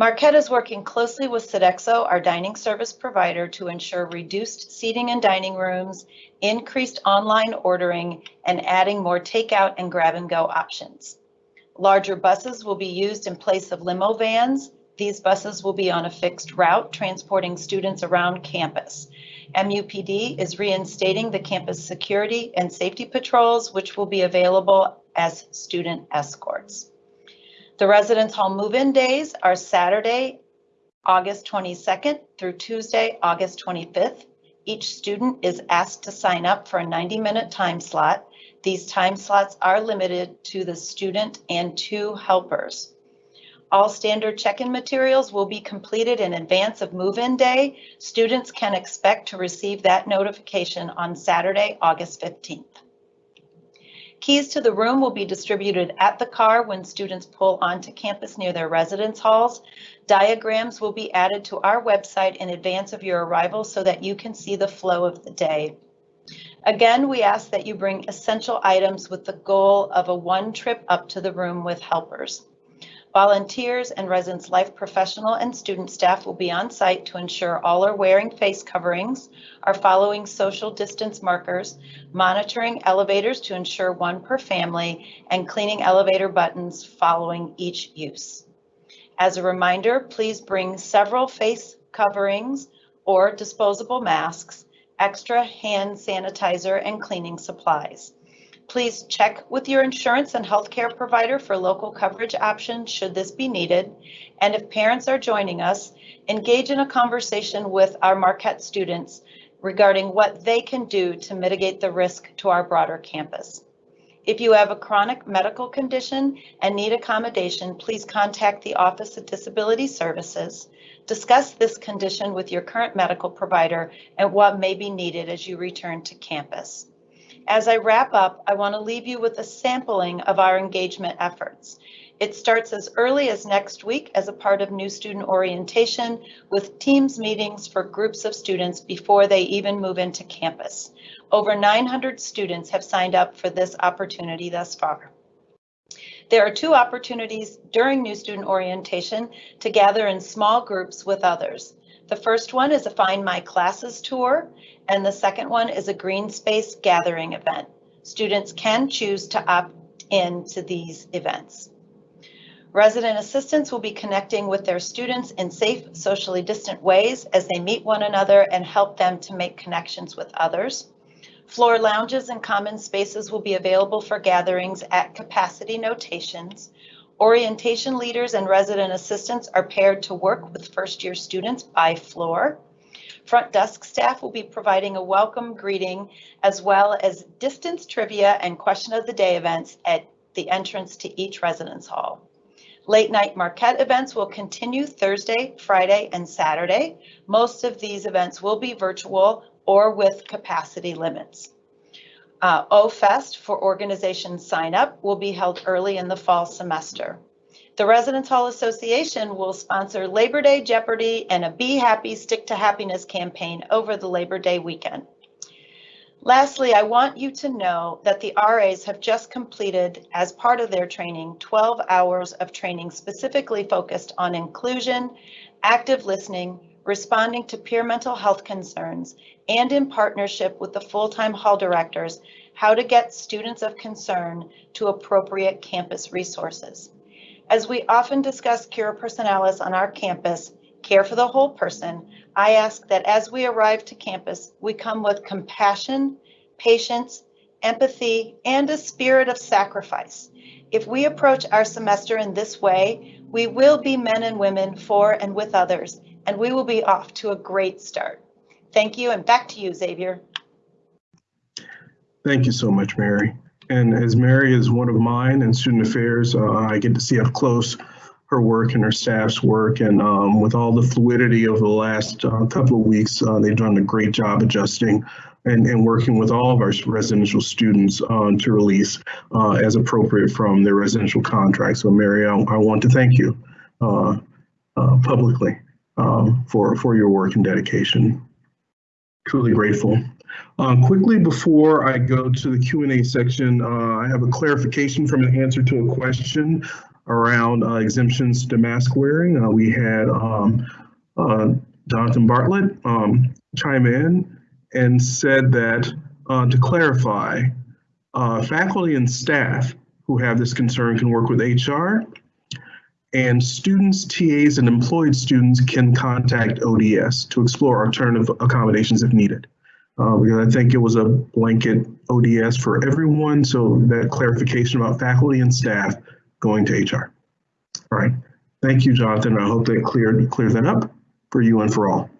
G: Marquette is working closely with Sodexo, our dining service provider, to ensure reduced seating in dining rooms, increased online ordering, and adding more takeout and grab and go options. Larger buses will be used in place of limo vans. These buses will be on a fixed route, transporting students around campus. MUPD is reinstating the campus security and safety patrols, which will be available as student escorts. The residence hall move-in days are Saturday, August 22nd through Tuesday, August 25th. Each student is asked to sign up for a 90-minute time slot. These time slots are limited to the student and two helpers. All standard check-in materials will be completed in advance of move-in day. Students can expect to receive that notification on Saturday, August 15th. Keys to the room will be distributed at the car when students pull onto campus near their residence halls. Diagrams will be added to our website in advance of your arrival so that you can see the flow of the day. Again, we ask that you bring essential items with the goal of a one trip up to the room with helpers. Volunteers and residence life professional and student staff will be on site to ensure all are wearing face coverings, are following social distance markers, monitoring elevators to ensure one per family, and cleaning elevator buttons following each use. As a reminder, please bring several face coverings or disposable masks, extra hand sanitizer, and cleaning supplies. Please check with your insurance and healthcare provider for local coverage options should this be needed. And if parents are joining us, engage in a conversation with our Marquette students regarding what they can do to mitigate the risk to our broader campus. If you have a chronic medical condition and need accommodation, please contact the Office of Disability Services. Discuss this condition with your current medical provider and what may be needed as you return to campus. As I wrap up, I want to leave you with a sampling of our engagement efforts. It starts as early as next week as a part of new student orientation with teams meetings for groups of students before they even move into campus. Over 900 students have signed up for this opportunity thus far. There are two opportunities during new student orientation to gather in small groups with others. The first one is a Find My Classes tour, and the second one is a green space gathering event. Students can choose to opt in to these events. Resident assistants will be connecting with their students in safe, socially distant ways as they meet one another and help them to make connections with others. Floor lounges and common spaces will be available for gatherings at capacity notations. Orientation leaders and resident assistants are paired to work with first year students by floor. Front desk staff will be providing a welcome greeting as well as distance trivia and question of the day events at the entrance to each residence hall. Late night Marquette events will continue Thursday, Friday, and Saturday. Most of these events will be virtual or with capacity limits. Uh, O-Fest for organization sign up will be held early in the fall semester. The Residence Hall Association will sponsor Labor Day Jeopardy and a Be Happy Stick to Happiness campaign over the Labor Day weekend. Lastly, I want you to know that the RAs have just completed, as part of their training, 12 hours of training specifically focused on inclusion, active listening, responding to peer mental health concerns, and in partnership with the full-time hall directors, how to get students of concern to appropriate campus resources. As we often discuss Cura Personalis on our campus, care for the whole person, I ask that as we arrive to campus, we come with compassion, patience, empathy, and a spirit of sacrifice. If we approach our semester in this way, we will be men and women for and with others, and we will be off to a great start. Thank you, and back to you, Xavier.
A: Thank you so much, Mary. And as Mary is one of mine in student affairs, uh, I get to see up close her work and her staff's work. And um, with all the fluidity over the last uh, couple of weeks, uh, they've done a great job adjusting and, and working with all of our residential students uh, to release uh, as appropriate from their residential contract. So Mary, I, I want to thank you uh, uh, publicly um, for, for your work and dedication. Truly grateful. Uh, quickly before I go to the Q&A section, uh, I have a clarification from an answer to a question around uh, exemptions to mask wearing. Uh, we had um, uh, Jonathan Bartlett um, chime in and said that uh, to clarify, faculty and staff who have this concern can work with HR and students, TAs, and employed students can contact ODS to explore alternative accommodations if needed. Uh, because I think it was a blanket ODS for everyone, so that clarification about faculty and staff going to HR. All right, thank you, Jonathan. I hope that cleared clears that up for you and for all.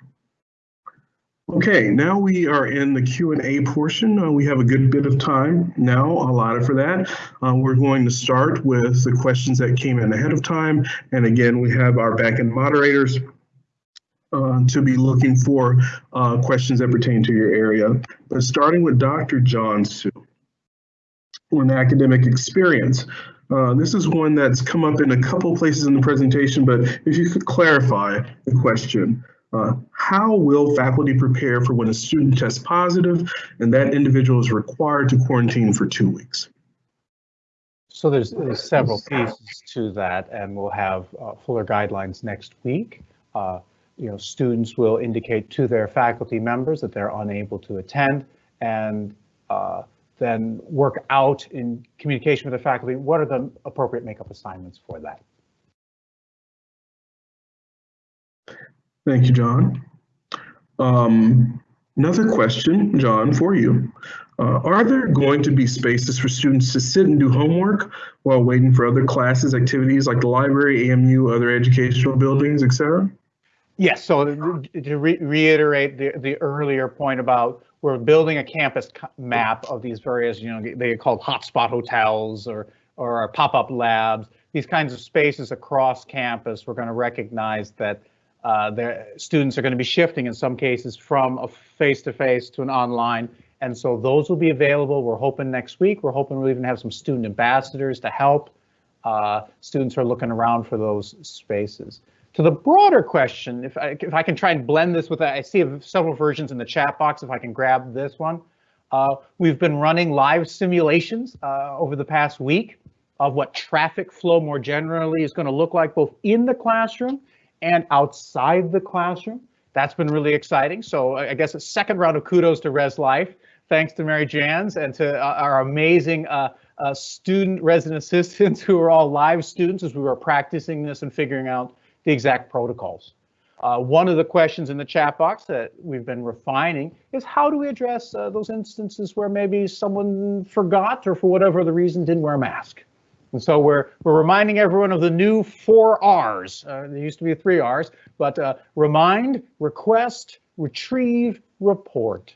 A: Okay, now we are in the Q&A portion. Uh, we have a good bit of time now allotted for that. Uh, we're going to start with the questions that came in ahead of time. And again, we have our back-end moderators uh, to be looking for uh, questions that pertain to your area. But starting with Dr. John Su, on academic experience. Uh, this is one that's come up in a couple places in the presentation, but if you could clarify the question. Uh, how will faculty prepare for when a student tests positive and that individual is required to quarantine for two weeks?
F: So there's, there's several pieces to that, and we'll have uh, fuller guidelines next week. Uh, you know, students will indicate to their faculty members that they're unable to attend, and uh, then work out in communication with the faculty what are the appropriate makeup assignments for that.
A: Thank you, John. Um, Another question, John, for you. Uh, are there going to be spaces for students to sit and do homework while waiting for other classes, activities like the library, AMU, other educational buildings, et cetera?
F: Yes, so to to re- reiterate the, the earlier point about we're building a campus map of these various, you know, they get called hotspot hotels or, or pop-up labs, these kinds of spaces across campus. We're going to recognize that uh, the students are going to be shifting in some cases from a face-to-face to an online. And so those will be available. We're hoping next week. We're hoping we'll even have some student ambassadors to help. Uh, students are looking around for those spaces. To the broader question, if I, if I can try and blend this with, I see several versions in the chat box, if I can grab this one. Uh, we've been running live simulations uh, over the past week of what traffic flow more generally is going to look like both in the classroom and outside the classroom. That's been really exciting. So I guess a second round of kudos to Res Life. Thanks to Mary Jans and to uh, our amazing uh, uh, student resident assistants who are all live students as we were practicing this and figuring out the exact protocols. Uh, one of the questions in the chat box that we've been refining is how do we address uh, those instances where maybe someone forgot or for whatever the reason didn't wear a mask? And so we're we're reminding everyone of the new four R's. Uh, there used to be three R's, but uh, remind, request, retrieve, report.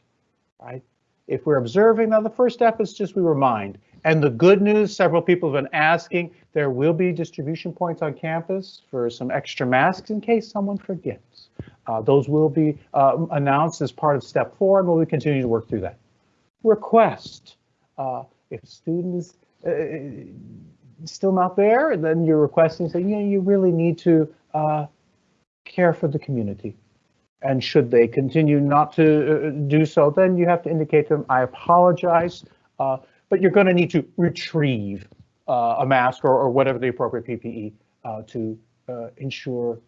F: Right? If we're observing, now the first step is just we remind. And the good news, several people have been asking, there will be distribution points on campus for some extra masks in case someone forgets. Uh, those will be uh, announced as part of step four, and we'll continue to work through that. Request. Uh, if students uh, still not there, then you're requesting, saying, you know, you really need to uh, care for the community. And should they continue not to uh, do so, then you have to indicate to them, I apologize. Uh, but you're going to need to retrieve uh, a mask or, or, whatever the appropriate PPE uh, to uh, ensure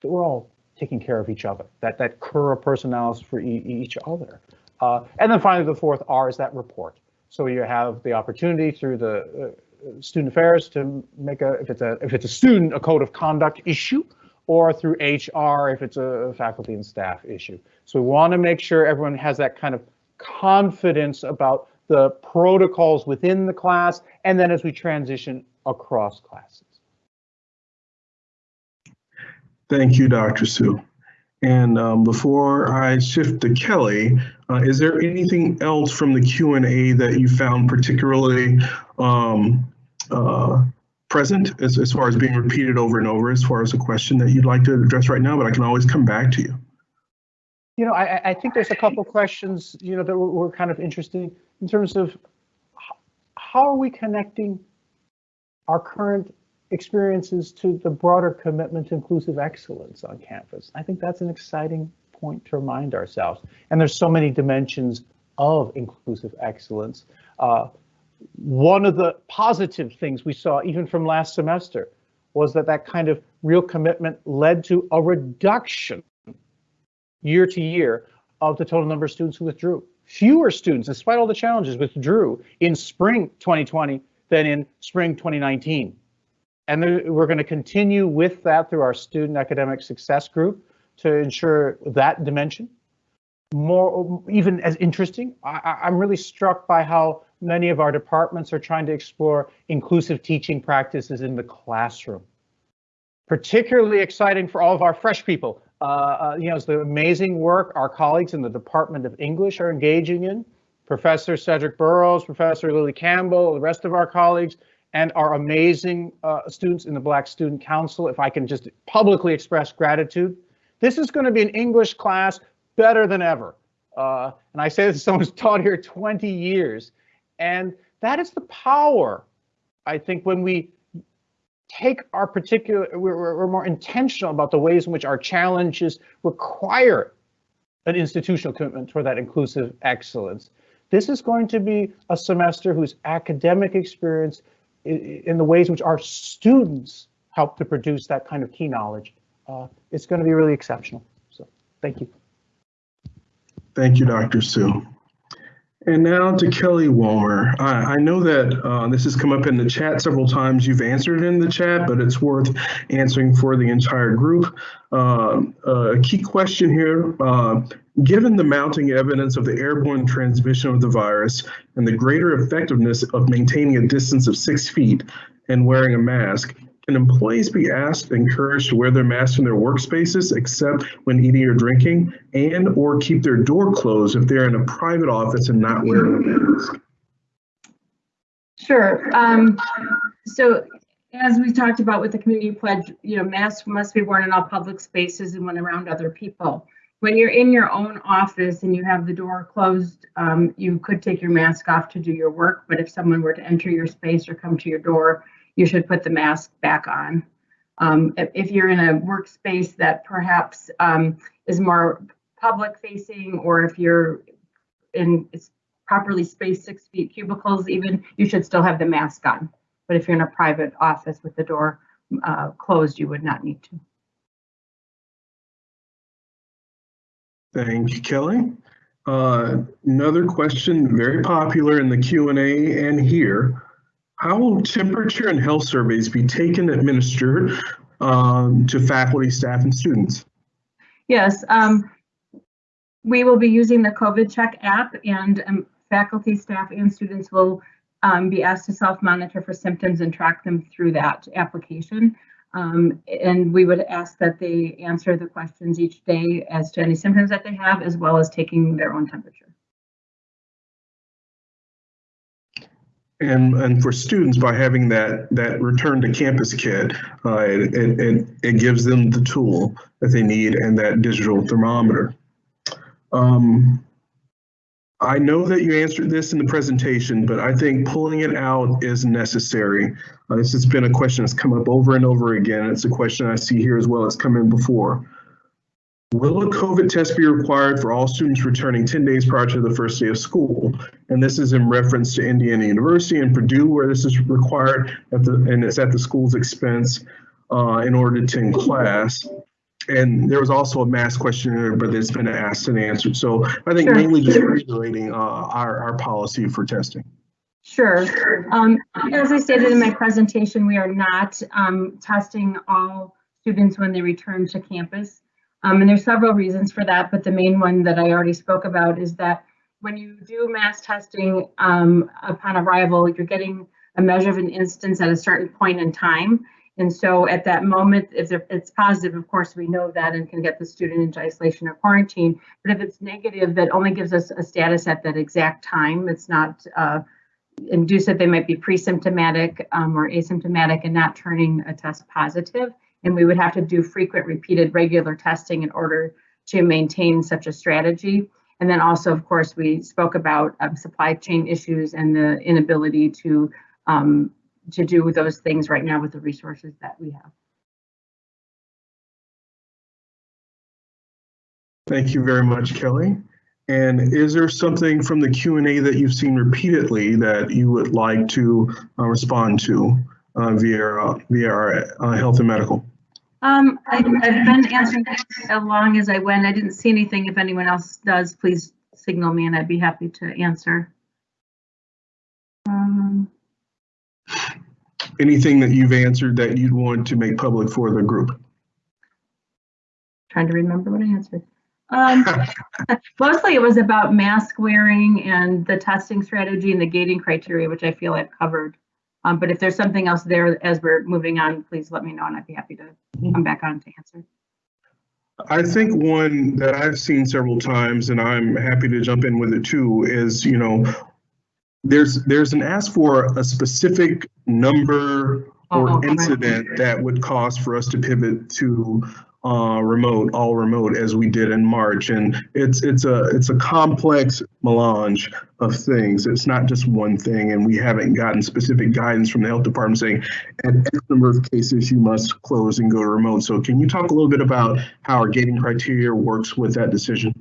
F: that we're all taking care of each other, that that cura personalis for e each other. Uh, and then finally, the fourth R is that report. So you have the opportunity through the student affairs to make a, if it's a, if it's a student, a code of conduct issue, or through HR if it's a faculty and staff issue. So we want to make sure everyone has that kind of confidence about the protocols within the class, and then as we transition across classes.
A: Thank you, Dr. Su. And um, before I shift to Kelly, uh, is there anything else from the Q&A that you found particularly um, uh, present as, as far as being repeated over and over as far as a question that you'd like to address right now, but I can always come back to you.
F: You know, I, I think there's a couple questions, you know, that were, were kind of interesting in terms of how are we connecting our current experiences to the broader commitment to inclusive excellence on campus. I think that's an exciting point to remind ourselves. And there's so many dimensions of inclusive excellence. Uh, one of the positive things we saw even from last semester was that that kind of real commitment led to a reduction year to year of the total number of students who withdrew fewer students, despite all the challenges, withdrew in spring 2020 than in spring 2019. And we're going to continue with that through our student academic success group to ensure that dimension. More, even as interesting, I, I'm really struck by how many of our departments are trying to explore inclusive teaching practices in the classroom. Particularly exciting for all of our fresh people uh, uh, you know, it's the amazing work our colleagues in the Department of English are engaging in. Professor Cedric Burrows, Professor Lily Campbell, the rest of our colleagues, and our amazing uh, students in the Black Student Council. If I can just publicly express gratitude, this is going to be an English class better than ever. Uh, and I say this as someone who's taught here 20 years. And that is the power, I think, when we take our particular, we're, we're more intentional about the ways in which our challenges require an institutional commitment toward that inclusive excellence. This is going to be a semester whose academic experience in the ways in which our students help to produce that kind of key knowledge. Uh, it's going to be really exceptional. So thank you.
A: Thank you, Dr. Su. And now to Kelly Walmer. I, I know that uh, this has come up in the chat several times. You've answered in the chat, but it's worth answering for the entire group. Uh, a key question here, uh, given the mounting evidence of the airborne transmission of the virus and the greater effectiveness of maintaining a distance of six feet and wearing a mask, can employees be asked, encouraged to wear their masks in their workspaces except when eating or drinking and or keep their door closed if they're in a private office and not wearing a mask?
E: Sure. Um, so as we talked about with the community pledge, you know, masks must be worn in all public spaces and when around other people. When you're in your own office and you have the door closed, um, you could take your mask off to do your work, but if someone were to enter your space or come to your door, you should put the mask back on. Um, if, you're in a workspace that perhaps um, is more public facing, or if you're in it's properly spaced six feet cubicles, even you should still have the mask on. But if you're in a private office with the door uh, closed, you would not need to.
A: Thank you, Kelly. Uh, another question, very popular in the Q&A and here. How will temperature and health surveys be taken administered um, to faculty, staff, and students?
E: Yes, um, we will be using the COVID Check app and um, faculty, staff, and students will um, be asked to self-monitor for symptoms and track them through that application. Um, and we would ask that they answer the questions each day as to any symptoms that they have, as well as taking their own temperature.
A: And, and for students, by having that, that return to campus kit, uh, it, it, it gives them the tool that they need and that digital thermometer. Um, I know that you answered this in the presentation, but I think pulling it out is necessary. Uh, this has been a question that's come up over and over again. It's a question I see here as well. It's come in before. Will a COVID test be required for all students returning 10 days prior to the first day of school? And this is in reference to Indiana University and Purdue, where this is required, at the, and it's at the school's expense uh, in order to attend class. And there was also a mass questionnaire, but it's been asked and answered. So I think
E: Sure.
A: mainly just reiterating uh, our, our policy for testing.
E: Sure. Um, as I stated in my presentation, we are not um, testing all students when they return to campus. Um, and there's several reasons for that, but the main one that I already spoke about is that when you do mass testing um, upon arrival, you're getting a measure of an instance at a certain point in time. And so at that moment, if it's positive, of course, we know that and can get the student into isolation or quarantine. But if it's negative, that only gives us a status at that exact time. It's not uh, induce that they might be pre-symptomatic um, or asymptomatic and not turning a test positive. And we would have to do frequent, repeated, regular testing in order to maintain such a strategy. And then also, of course, we spoke about um, supply chain issues and the inability to um, to do those things right now with the resources that we have.
A: Thank you very much, Kelly. And is there something from the Q and A that you've seen repeatedly that you would like to uh, respond to uh, via uh, via our uh, health and medical?
E: Um, I, I've been answering as long as I went. I didn't see anything. If anyone else does, please signal me and I'd be happy to answer. Um,
A: Anything that you've answered that you'd want to make public for the group?
E: trying to remember what I answered. Um, mostly it was about mask wearing and the testing strategy and the gating criteria, which I feel I've covered. Um, but if there's something else there as we're moving on, please let me know and I'd be happy to come back on to answer.
A: I think one that I've seen several times, and I'm happy to jump in with it too, is you know, there's there's an ask for a specific number
E: Oh,
A: or
E: right.
A: incident that would cause for us to pivot to uh, remote, all remote, as we did in March. And it's it's a it's a complex melange of things. It's not just one thing, and we haven't gotten specific guidance from the health department saying, at X number of cases, you must close and go to remote. So can you talk a little bit about how our gating criteria works with that decision?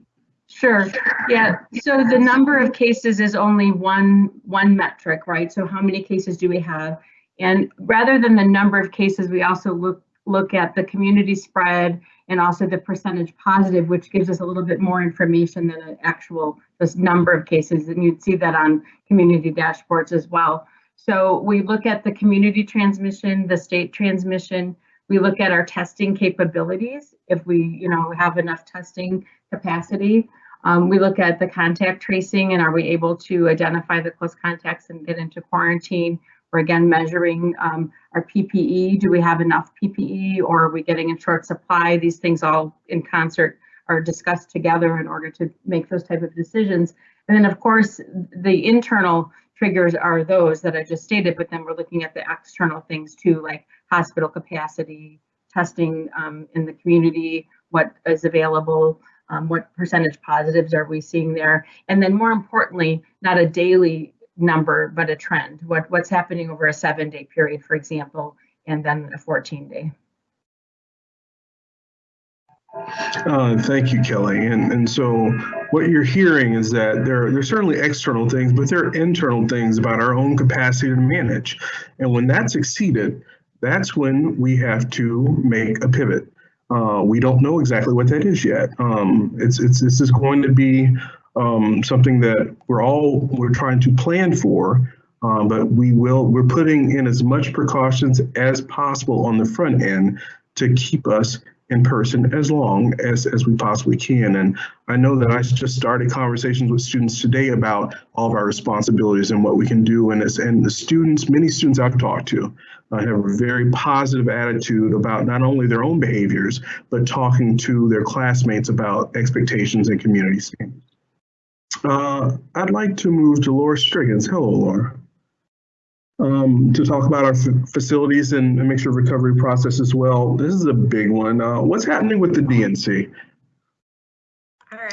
E: Sure, yeah, so the number of cases is only one, one metric, right? So how many cases do we have? And rather than the number of cases, we also look, look at the community spread and also the percentage positive, which gives us a little bit more information than an actual just number of cases. And you'd see that on community dashboards as well. So we look at the community transmission, the state transmission. We look at our testing capabilities. If we, you know, have enough testing capacity. Um, we look at the contact tracing and are we able to identify the close contacts and get into quarantine? We're again measuring um, our PPE. Do we have enough PPE or are we getting in short supply? These things all in concert are discussed together in order to make those type of decisions. And then of course, the internal triggers are those that I just stated, but then we're looking at the external things too, like hospital capacity, testing um, in the community, what is available, um, what percentage positives are we seeing there? And then more importantly, not a daily number, but a trend. What, what's happening over a seven day period, for example, and then a 14 day.
A: Uh, thank you, Kelly. And and so what you're hearing is that there are certainly external things, but there are internal things about our own capacity to manage. And when that's exceeded, that's when we have to make a pivot. Uh, we don't know exactly what that is yet. Um, it's, it's, this is going to be um, something that we're all, we're trying to plan for, uh, but we will, we're putting in as much precautions as possible on the front end to keep us in person as long as, as we possibly can. And I know that I just started conversations with students today about all of our responsibilities and what we can do. And, and the students, many students I've talked to uh, have a very positive attitude about not only their own behaviors, but talking to their classmates about expectations and community standards. Uh, I'd like to move to Laura Strigens. Hello, Laura um, to talk about our facilities and, and, make sure recovery process as well. This is a big one. Uh, what's happening with the DNC?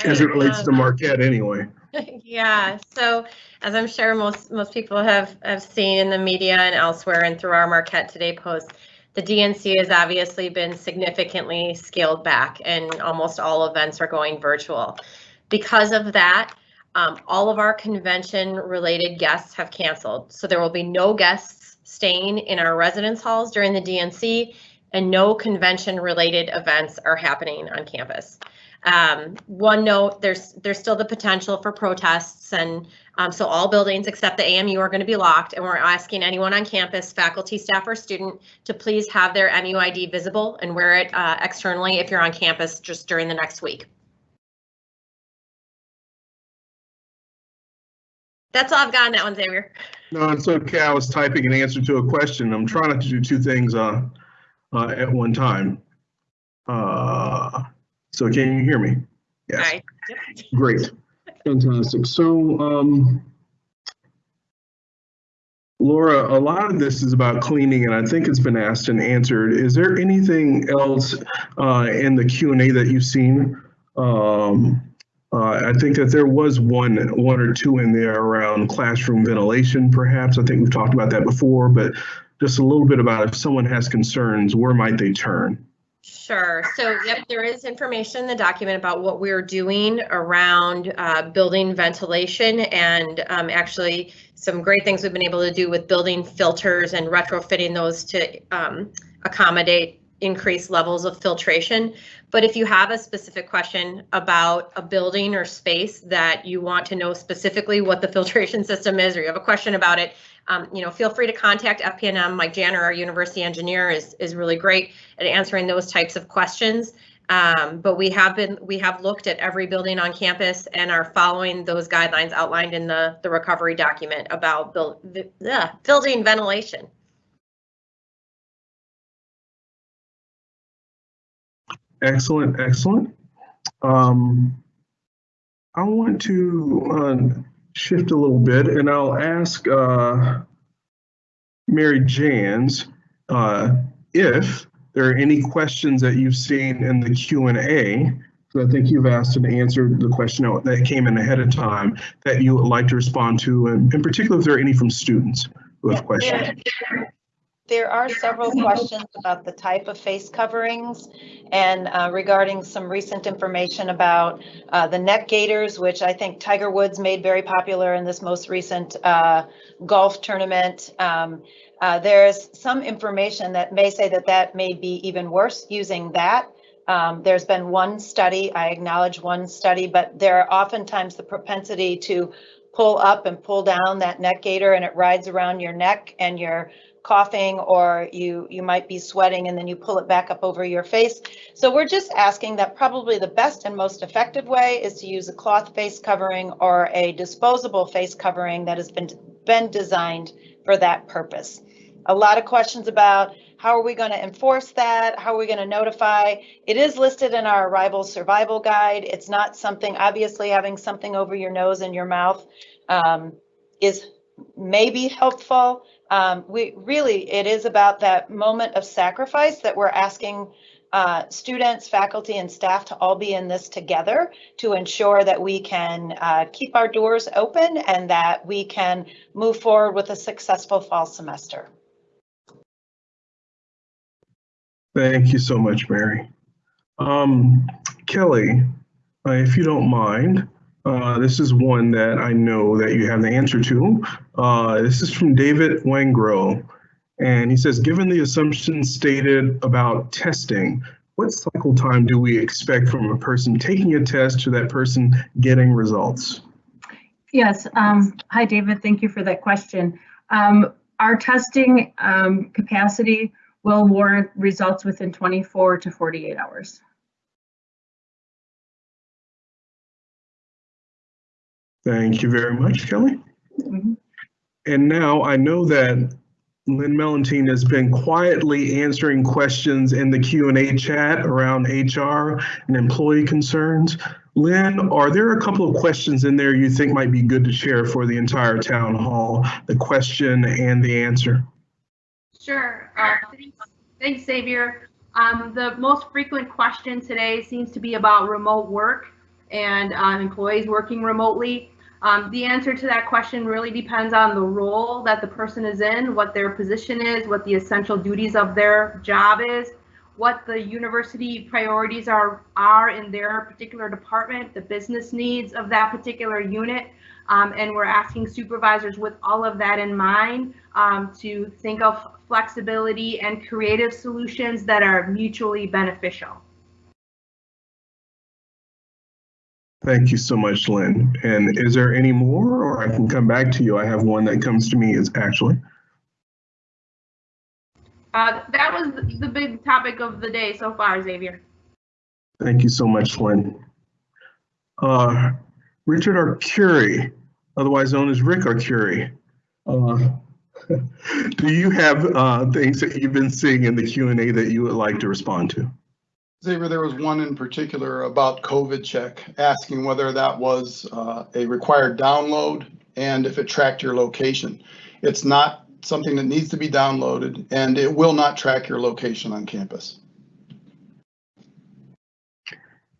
A: As it relates um, to Marquette anyway.
D: yeah, so as I'm sure most most people have, have seen in the media and elsewhere and through our Marquette Today post, the DNC has obviously been significantly scaled back and almost all events are going virtual. Because of that, um, all of our convention related guests have canceled. So there will be no guests staying in our residence halls during the DNC and no convention related events are happening on campus. Um, one note, there's there's still the potential for protests and um, so all buildings except the AMU are going to be locked and we're asking anyone on campus, faculty, staff, or student to please have their MUID visible and wear it uh, externally if you're on campus just during the next week. That's all I've got on that one, Xavier.
A: No, it's okay. I was typing an answer to a question. I'm trying not to do two things uh, uh, at one time. Uh, so can you hear me? Yes. Right. Great. Fantastic. So, um, Laura, a lot of this is about cleaning, and I think it's been asked and answered. Is there anything else uh, in the Q&A that you've seen um, uh, I think that there was one, one or two in there around classroom ventilation, perhaps. I think we've talked about that before, but just a little bit about if someone has concerns, where might they turn?
D: Sure. So, yep, there is information in the document about what we're doing around uh, building ventilation and um, actually some great things we've been able to do with building filters and retrofitting those to um, accommodate increased levels of filtration. But if you have a specific question about a building or space that you want to know specifically what the filtration system is, or you have a question about it, um, you know, feel free to contact FP&M. Mike Janner, our university engineer, is is really great at answering those types of questions. Um, but we have been we have looked at every building on campus and are following those guidelines outlined in the the recovery document about build, uh, building ventilation.
A: Excellent, excellent. Um, I want to uh, shift a little bit and I'll ask uh, Mary Jans uh, if there are any questions that you've seen in the Q&A. So I think you've asked and answered the question that came in ahead of time that you would like to respond to, and in particular, if there are any from students who have questions.
G: There are several questions about the type of face coverings and uh, regarding some recent information about uh, the neck gaiters, which I think Tiger Woods made very popular in this most recent uh, golf tournament. Um, uh, there's some information that may say that that may be even worse using that. Um, there's been one study, I acknowledge one study, but there are oftentimes the propensity to pull up and pull down that neck gaiter and it rides around your neck and you're coughing or you you might be sweating and then you pull it back up over your face. So we're just asking that probably the best and most effective way is to use a cloth face covering or a disposable face covering that has been been designed for that purpose. A lot of questions about how are we going to enforce that? How are we going to notify? It is listed in our arrival survival guide. It's not something, obviously having something over your nose and your mouth um, is maybe helpful. Um, we really, it is about that moment of sacrifice that we're asking uh, students, faculty, and staff to all be in this together to ensure that we can uh, keep our doors open and that we can move forward with a successful fall semester.
A: Thank you so much, Mary. Um, Kelly, uh, if you don't mind, uh, this is one that I know that you have the answer to. Uh, this is from David Wangro. And he says, given the assumptions stated about testing, what cycle time do we expect from a person taking a test to that person getting results?
E: Yes. Um, hi, David. Thank you for that question. Um, our testing um, capacity will warrant results within 24 to 48 hours.
A: Thank you very much, Kelly. Mm -hmm. And now I know that Lynn Mellentine has been quietly answering questions in the Q&A chat around HR and employee concerns. Lynn, are there a couple of questions in there you think might be good to share for the entire town hall, the question and the answer?
H: Sure. Uh, thanks, thanks, Xavier. Um, the most frequent question today seems to be about remote work and uh, employees working remotely. Um, the answer to that question really depends on the role that the person is in, what their position is, what the essential duties of their job is, what the university priorities are, are in their particular department, the business needs of that particular unit. Um, and we're asking supervisors with all of that in mind um, to think of flexibility and creative solutions that are mutually beneficial.
A: Thank you so much, Lynn. And is there any more, or I can come back to you? I have one that comes to me is actually.
H: Uh, that was the big topic of the day so far, Xavier.
A: Thank you so much, Lynn. Uh, Richard Arcuri, otherwise known as Rick Arcuri. Uh, do you have uh, things that you've been seeing in the Q&A that you would like to respond to?
I: Xavier, there was one in particular about COVID check, asking whether that was uh, a required download and if it tracked your location. It's not something that needs to be downloaded and it will not track your location on campus.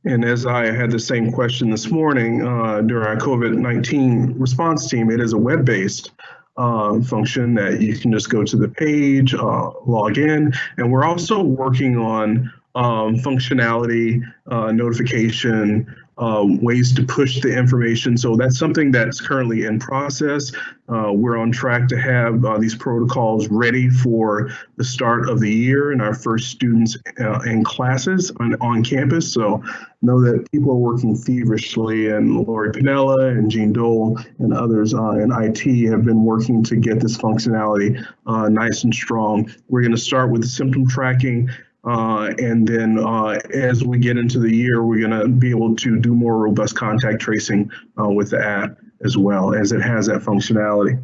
A: And as I had the same question this morning uh, during our COVID-19 response team, it is a web-based uh, function that you can just go to the page, uh, log in, and we're also working on um, functionality, uh, notification, um, ways to push the information. So that's something that's currently in process. Uh, we're on track to have uh, these protocols ready for the start of the year and our first students uh, in classes on, on campus. So know that people are working feverishly and Lori Pinella and Jean Dole and others uh, in IT have been working to get this functionality uh, nice and strong. We're going to start with symptom tracking uh, and then uh, as we get into the year, we're going to be able to do more robust contact tracing uh, with the app as well as it has that functionality.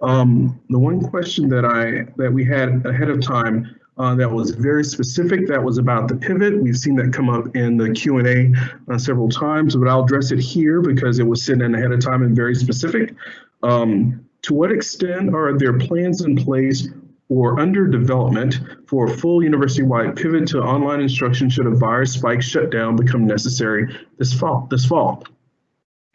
A: Um, the one question that I that we had ahead of time uh, that was very specific, that was about the pivot. We've seen that come up in the Q&A uh, several times, but I'll address it here because it was sent in ahead of time and very specific. Um, to what extent are there plans in place or under development for a full university-wide pivot to online instruction should a virus spike shutdown become necessary this fall. This fall.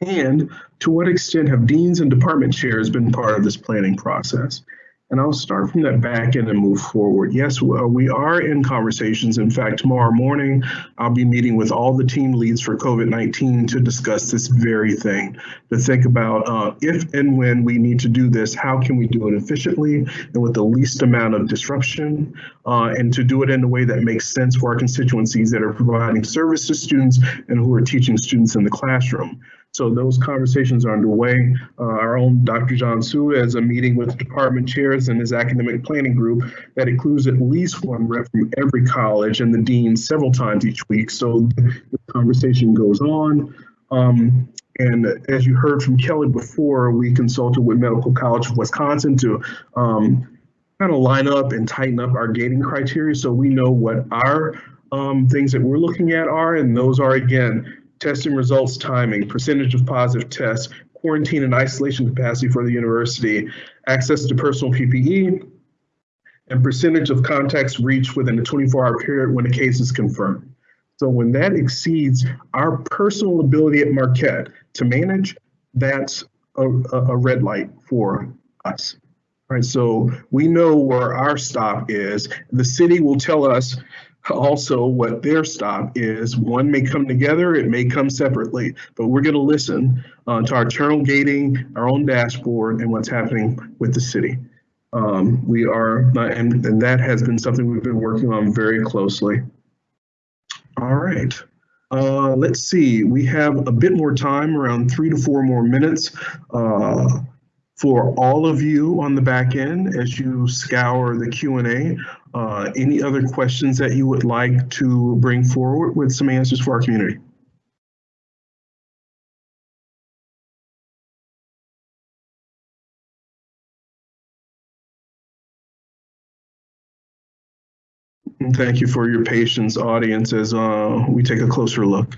A: And to what extent have deans and department chairs been part of this planning process? And I'll start from that back end and move forward. Yes, uh, we are in conversations. In fact, tomorrow morning, I'll be meeting with all the team leads for COVID 19 to discuss this very thing, to think about uh, if and when we need to do this, how can we do it efficiently and with the least amount of disruption, uh, and to do it in a way that makes sense for our constituencies that are providing service to students and who are teaching students in the classroom. So those conversations are underway. Uh, our own Dr. John Su has a meeting with department chairs and his academic planning group that includes at least one rep from every college and the dean several times each week. So the conversation goes on. Um, and as you heard from Kelly before, we consulted with Medical College of Wisconsin to um, kind of line up and tighten up our gating criteria so we know what our um, things that we're looking at are. And those are, again, testing results timing, percentage of positive tests, quarantine and isolation capacity for the university, access to personal PPE, and percentage of contacts reached within a 24-hour period when a case is confirmed. So when that exceeds our personal ability at Marquette to manage, that's a, a red light for us. Right, so we know where our stop is. The city will tell us also what their stop is. One may come together, it may come separately, but we're going to listen uh, to our internal gating, our own dashboard, and what's happening with the city. Um, we are, and, and that has been something we've been working on very closely. All right. Uh, let's see, we have a bit more time, around three to four more minutes. Uh, for all of you on the back end as you scour the Q&A. Uh, any other questions that you would like to bring forward with some answers for our community? Thank you for your patience, audience, as uh, we take a closer look.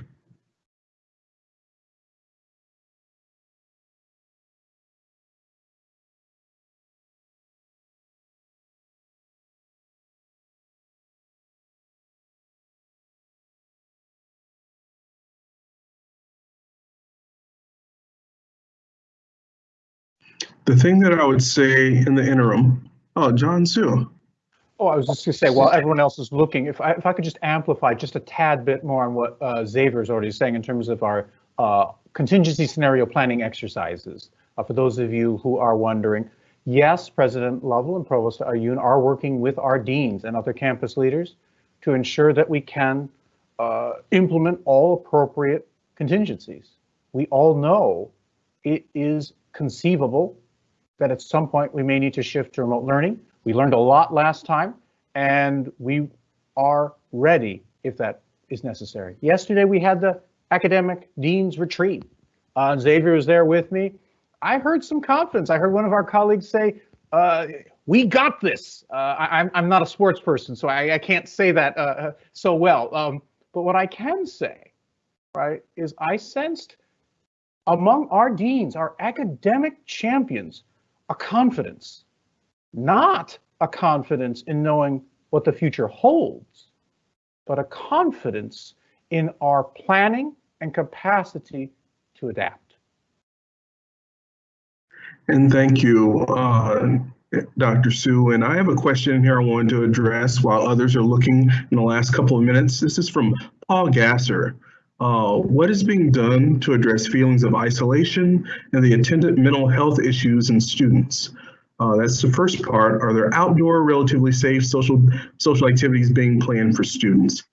A: The thing that I would say in the interim, oh, John Su.
F: Oh, I was just gonna say, while everyone else is looking, if I, if I could just amplify just a tad bit more on what uh, Xavier is already saying in terms of our uh, contingency scenario planning exercises. Uh, for those of you who are wondering, yes, President Lovell and Provost Ayun are working with our deans and other campus leaders to ensure that we can uh, implement all appropriate contingencies. We all know it is conceivable that at some point we may need to shift to remote learning. We learned a lot last time and we are ready if that is necessary. Yesterday we had the academic dean's retreat. Uh, Xavier was there with me. I heard some confidence. I heard one of our colleagues say, uh, we got this. Uh, I, am I'm not a sports person, so I, I can't say that uh, uh, so well. Um, but what I can say, right, is I sensed among our deans, our academic champions, a confidence, not a confidence in knowing what the future holds, but a confidence in our planning and capacity to adapt.
A: And thank you, uh, Dr. Su. And I have a question here I wanted to address while others are looking in the last couple of minutes. This is from Paul Gasser. Uh, what is being done to address feelings of isolation and the attendant mental health issues in students? Uh, that's the first part. Are there outdoor, relatively safe social social activities being planned for students?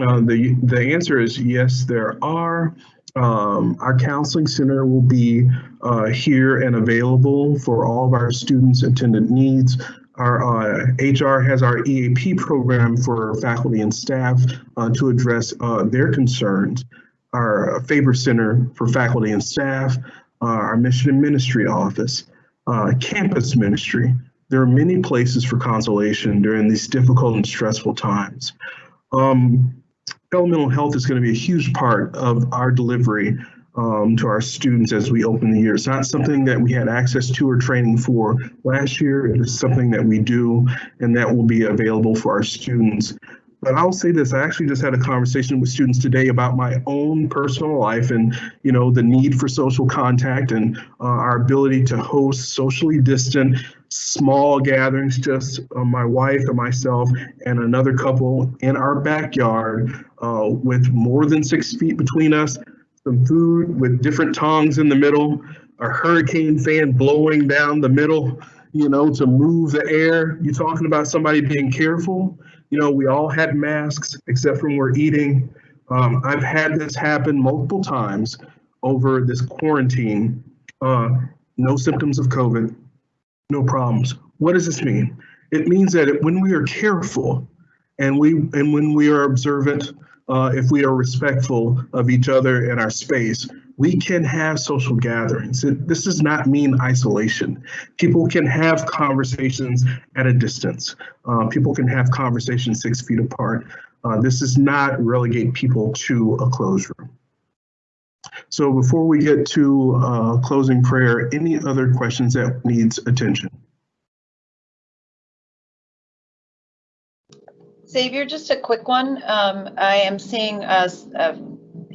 A: Uh, the the answer is yes, there are. Um, our counseling center will be uh, here and available for all of our students' attendant needs. Our uh, HR has our EAP program for faculty and staff uh, to address uh, their concerns. Our Faber Center for faculty and staff, uh, our Mission and Ministry office, uh, campus ministry. There are many places for consolation during these difficult and stressful times. Um, elemental health is going to be a huge part of our delivery um, to our students as we open the year. It's not something that we had access to or training for last year. It is something that we do and that will be available for our students. but I'll say this, I actually just had a conversation with students today about my own personal life and, you know, the need for social contact and uh, our ability to host socially distant small gatherings, just uh, my wife and myself and another couple in our backyard uh, with more than six feet between us, some food with different tongs in the middle, a hurricane fan blowing down the middle, you know, to move the air. You're talking about somebody being careful? You know, we all had masks except when we're eating. Um, I've had this happen multiple times over this quarantine. Uh, no symptoms of COVID, no problems. What does this mean? It means that when we are careful and we and when we are observant, uh, if we are respectful of each other and our space, we can have social gatherings. This does not mean isolation. People can have conversations at a distance. Uh, people can have conversations six feet apart. Uh, this does not relegate people to a closed room. So before we get to uh, closing prayer, any other questions that needs attention?
G: Xavier, just a quick one. Um, I am seeing a, a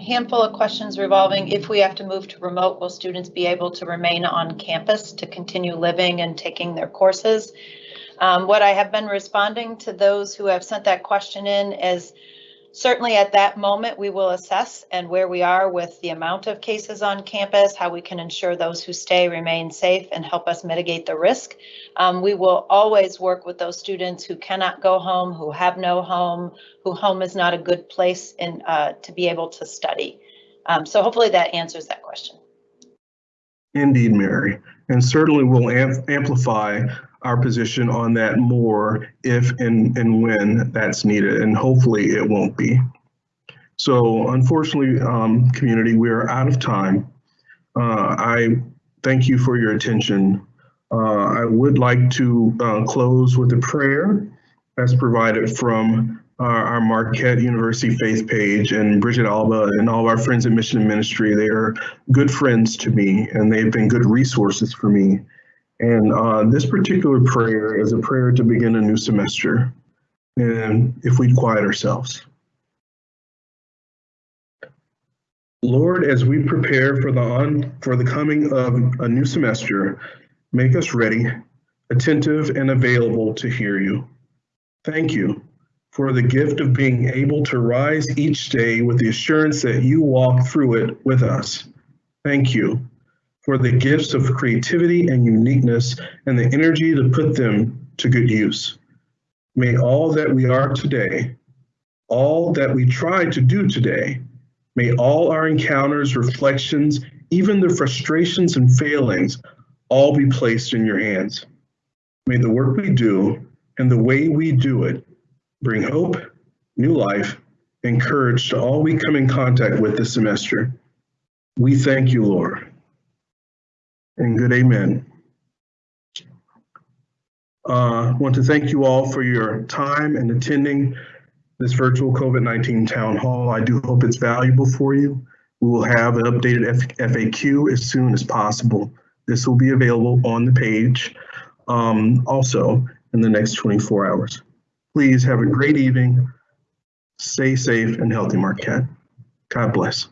G: handful of questions revolving if we have to move to remote, will students be able to remain on campus to continue living and taking their courses? Um, what I have been responding to those who have sent that question in is Certainly at that moment, we will assess and where we are with the amount of cases on campus, how we can ensure those who stay remain safe and help us mitigate the risk. Um, we will always work with those students who cannot go home, who have no home, who home is not a good place in, uh, to be able to study. Um, so hopefully that answers that question.
A: Indeed, Mary, and certainly we'll amp amplify our position on that more if and, and when that's needed, and hopefully it won't be. So unfortunately, um, community, we are out of time. Uh, I thank you for your attention. Uh, I would like to uh, close with a prayer as provided from our, our Marquette University faith page and Bridget Alba and all of our friends at Mission Ministry. They are good friends to me and they've been good resources for me and uh, this particular prayer is a prayer to begin a new semester. And if we'd quiet ourselves. Lord, as we prepare for the on, for the coming of a new semester, make us ready, attentive, and available to hear you. Thank you for the gift of being able to rise each day with the assurance that you walk through it with us. Thank you for the gifts of creativity and uniqueness and the energy to put them to good use. May all that we are today, all that we try to do today, may all our encounters, reflections, even the frustrations and failings, all be placed in your hands. May the work we do and the way we do it bring hope, new life, and courage to all we come in contact with this semester. We thank you, Lord and good amen. I uh, want to thank you all for your time and attending this virtual COVID-19 town hall. I do hope it's valuable for you. We will have an updated F FAQ as soon as possible. This will be available on the page um, also in the next 24 hours. Please have a great evening. Stay safe and healthy, Marquette. God bless.